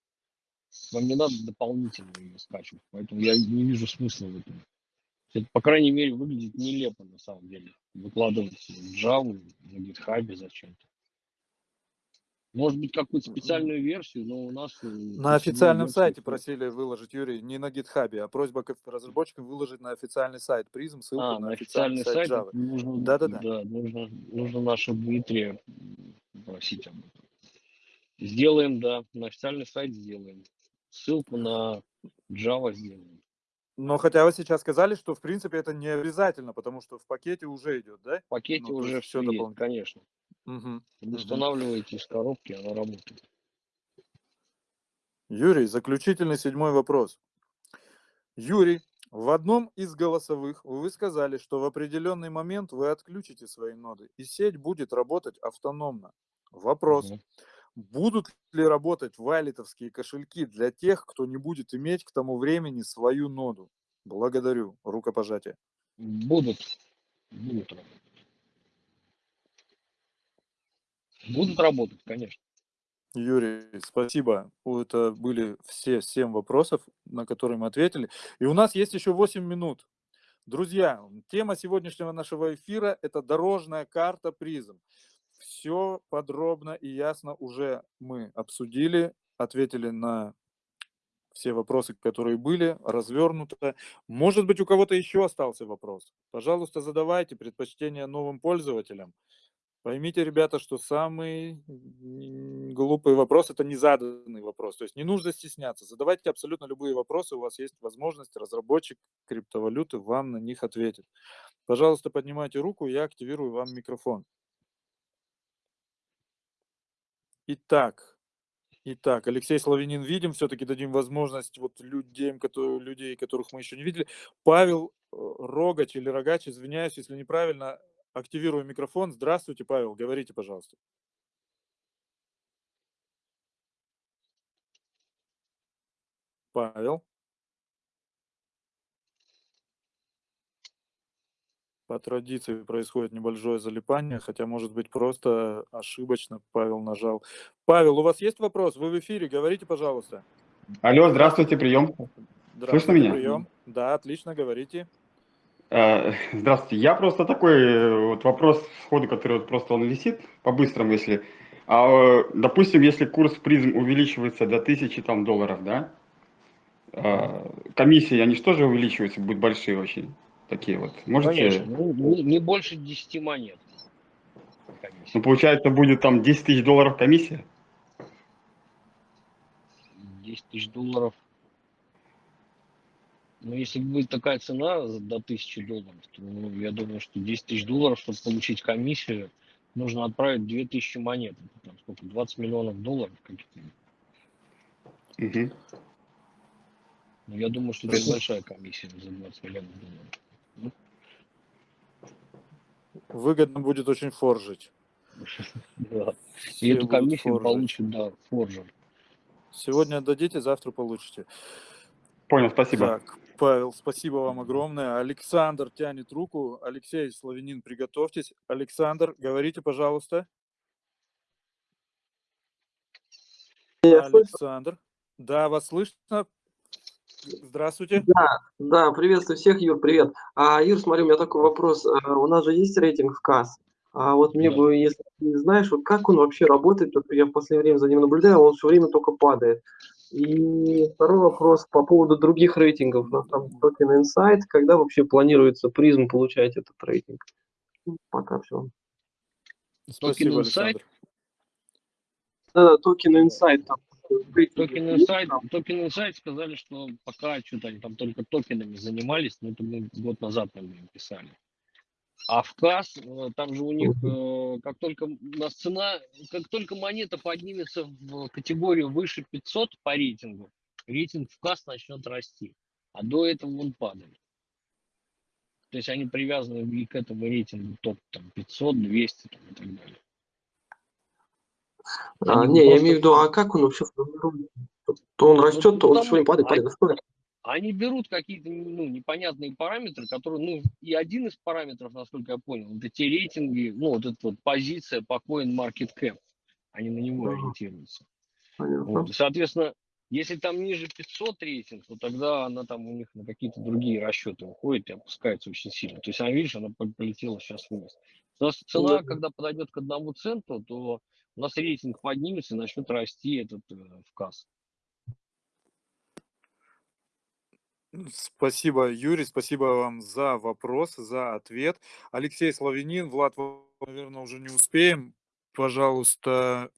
Вам не надо дополнительно ее скачивать, поэтому я не вижу смысла в этом. Это, по крайней мере, выглядит нелепо на самом деле. Выкладывать Java на GitHub зачем-то. Может быть, какую-то специальную версию, но у нас... э, На официальном версию сайте просили выложить, Юрий, не на гитхабе, а просьба к разработчикам выложить на официальный сайт призм, ссылку А, на на официальный официальный сайт сайт Java. нужно, Да-да-да. да, нужно, нужно наше Дмитрия просить об этом. Сделаем, да, на официальный сайт сделаем. Ссылку на Java сделаем. Но хотя вы сейчас сказали, что в принципе это не обязательно, потому что в пакете уже идет, да? В пакете Ну, уже все есть, дополнительно. конечно. Вы устанавливаете из коробки, она работает. Юрий, заключительный седьмой вопрос. Юрий, в одном из голосовых вы сказали, что в определенный момент вы отключите свои ноды, и сеть будет работать автономно. Вопрос. Мгм. Будут ли работать валитовские кошельки для тех, кто не будет иметь к тому времени свою ноду? Благодарю. Рукопожатие. Будут. Будут работать. Будут работать, конечно. Юрий, спасибо. Это были все семь вопросов, на которые мы ответили. И у нас есть еще 8 минут. Друзья, тема сегодняшнего нашего эфира – это дорожная карта призм. Все подробно и ясно уже мы обсудили, ответили на все вопросы, которые были, развернуто. Может быть, у кого-то еще остался вопрос? Пожалуйста, задавайте предпочтение новым пользователям. Поймите, ребята, что самый глупый вопрос – это незаданный вопрос. То есть не нужно стесняться. Задавайте абсолютно любые вопросы. У вас есть возможность, разработчик криптовалюты вам на них ответит. Пожалуйста, поднимайте руку, я активирую вам микрофон. Итак, итак, Алексей Славянин видим, все-таки дадим возможность вот людям, которые, людей, которых мы еще не видели. Павел э, Рогач или Рогач, извиняюсь, если неправильно, активирую микрофон. Здравствуйте, Павел, говорите, пожалуйста. Павел. По традиции происходит небольшое залипание, хотя, может быть, просто ошибочно Павел нажал. Павел, у вас есть вопрос? Вы в эфире, говорите, пожалуйста. Алло, здравствуйте, прием. Здравствуйте, меня? прием. Да, отлично, говорите. Э, Здравствуйте. Я просто такой э, вот вопрос сходу, который вот просто он висит, по-быстрому, если... А, допустим, если курс призм увеличивается до тысячи там долларов, да? э, Комиссии, они же тоже увеличиваются, будут большие очень. Такие вот. Можете... Конечно. Ну, не, не больше 10 монет. комиссия. Ну, получается, будет там 10 тысяч долларов комиссия? 10 тысяч долларов. Ну, если будет такая цена до 1000 долларов, то ну, я думаю, что 10 тысяч долларов, чтобы получить комиссию, нужно отправить 2000 монет. Там сколько? 20 миллионов долларов каких-то. Мгм. Ну, я думаю, что это небольшая комиссия за 20 миллионов долларов. Выгодно будет очень форжить. Да. И эту комиссию получит, да, форжер. Сегодня отдадите, завтра получите. Понял, спасибо. Так, Павел, спасибо вам огромное. Александр тянет руку. Алексей Славянин, приготовьтесь. Александр, говорите, пожалуйста. Александр. Да, вас слышно. Здравствуйте. Да, да, приветствую всех, Юр, привет. А, Юр, смотри, у меня такой вопрос. А, у нас же есть рейтинг в КАС. А вот мне Да. бы, если ты знаешь, вот как он вообще работает, вот я в последнее время за ним наблюдаю, он все время только падает. И второй вопрос по поводу других рейтингов. У нас там Token Insight, когда вообще планируется призм получать этот рейтинг? Ну, Пока все. Спасибо, Insight? Александр. Да, Token Insight там. Рейтинг Токен есть Insight, там? Token Insight сказали, что пока что-то они там только токенами занимались, но это мы год назад, наверное, писали. А в КАС, э, там же у них, э, как только у нас цена, как только монета поднимется в категорию выше 500 по рейтингу, рейтинг в КАС начнет расти. А до этого он падает. То есть они привязаны и к этому рейтингу топ там, 500, 200 там, и так далее. А, Они не, я имею в виду, а как он вообще? То он растет, то он все время падает, они- падает. Это? Они берут какие-то ну, непонятные параметры, которые, ну, и один из параметров, насколько я понял, это те рейтинги, ну, вот эта вот позиция по CoinMarketCap, они на него Ага. ориентируются. Понятно. Вот. Соответственно, если там ниже 500 рейтинг, то тогда она там у них на какие-то другие расчеты уходит и опускается очень сильно. То есть она, видишь, она пол- полетела сейчас вниз. У нас цена, Мгм. когда подойдет к одному центу, то у нас рейтинг поднимется и начнет расти этот э, вказ. Спасибо, Юрий, спасибо вам за вопрос, за ответ. Алексей Славянин, Влад, наверное, уже не успеем. Пожалуйста,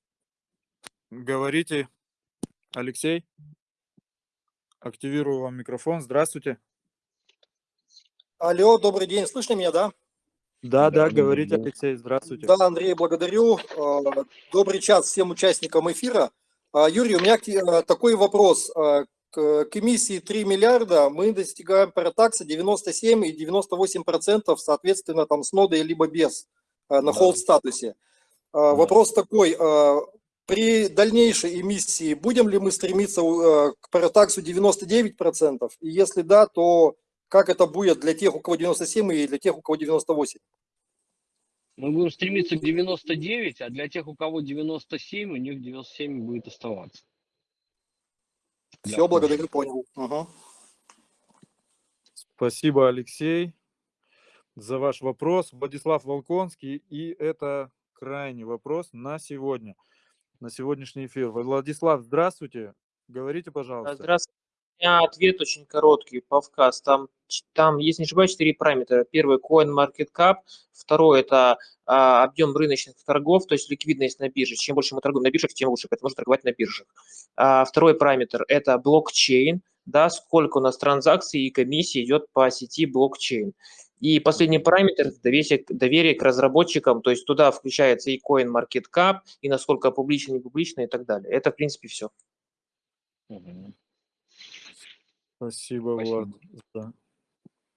говорите. Алексей, активирую вам микрофон. Здравствуйте. Алло, добрый день, слышно меня, да? Да, да, Да, да, говорите, да. Алексей, здравствуйте. Да, Андрей, благодарю. Э, Добрый час всем участникам эфира. А, Юрий, у меня э, такой вопрос. К эмиссии 3 миллиарда мы достигаем паратакса 97 и 98 процентов, соответственно, там с нодой либо без, на Да. холд статусе. Э, Вопрос такой, при дальнейшей эмиссии будем ли мы стремиться к паратаксу 99 процентов? И если да, то как это будет для тех, у кого 97 и для тех, у кого 98? Мы будем стремиться к 99, а для тех, у кого 97, у них 97 будет оставаться. Все, благодарю, понял. Ага. Спасибо, Алексей, за ваш вопрос. Владислав Волконский, и это крайний вопрос на сегодня, на сегодняшний эфир. Владислав, здравствуйте. Говорите, пожалуйста. Здравствуйте. Меня ответ очень короткий по вказ. Там, там есть, не ошибаюсь, четыре параметра. Первый – CoinMarketCap. Второй – это а, объем рыночных торгов, то есть ликвидность на бирже. Чем больше мы торгуем на биржах, тем лучше, поэтому можно торговать на биржах. А, второй параметр – это блокчейн, да, сколько у нас транзакций и комиссий идет по сети блокчейн. И последний параметр – доверие, доверие к разработчикам, то есть туда включается и CoinMarketCap, и насколько публично, не публично и так далее. Это, в принципе, все. Мгм. Спасибо, Влад, за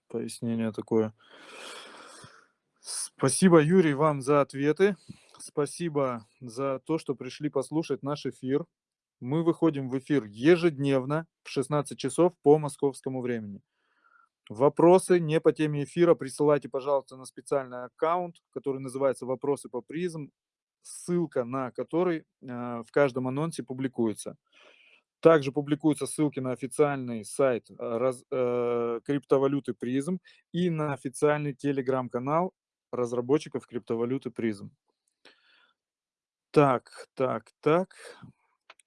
пояснение такое. Спасибо, Юрий, вам за ответы. Спасибо за то, что пришли послушать наш эфир. Мы выходим в эфир ежедневно в 16 часов по московскому времени. Вопросы не по теме эфира присылайте, пожалуйста, на специальный аккаунт, который называется «Вопросы по призм», ссылка на который э, в каждом анонсе публикуется. Также публикуются ссылки на официальный сайт э, раз- э, криптовалюты призм и на официальный телеграм-канал разработчиков криптовалюты призм. Так, так, так.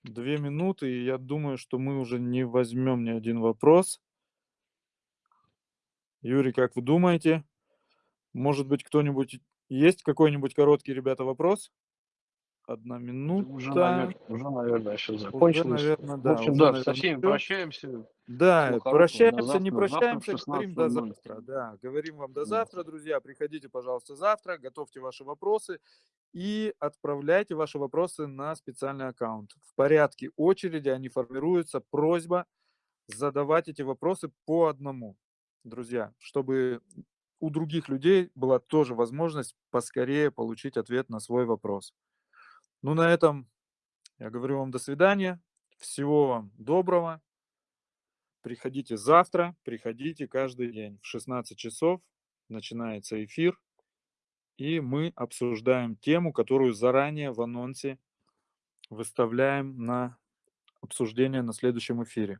Две минуты, и я думаю, что мы уже не возьмем ни один вопрос. Юрий, как вы думаете? Может быть, кто-нибудь... Есть какой-нибудь короткий, ребята, вопрос? Одна минута. Уже, навер- уже, наверное, сейчас Уже, закончилось. наверное, В да. общем, уже, да, наверное, со всеми всё. прощаемся. Да. До прощаемся, не завтра. Завтра в прощаемся, говорим до 16:00. завтра. Да, говорим вам до завтра, друзья. Приходите, пожалуйста, завтра, готовьте ваши вопросы и отправляйте ваши вопросы на специальный аккаунт. В порядке очереди они формируются. Просьба задавать эти вопросы по одному, друзья, чтобы у других людей была тоже возможность поскорее получить ответ на свой вопрос. Ну, на этом я говорю вам до свидания. Всего вам доброго. Приходите завтра, приходите каждый день. В 16 часов начинается эфир, и мы обсуждаем тему, которую заранее в анонсе выставляем на обсуждение на следующем эфире.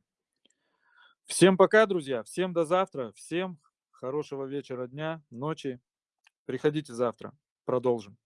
Всем пока, друзья, всем до завтра, всем хорошего вечера, дня, ночи. Приходите завтра, продолжим.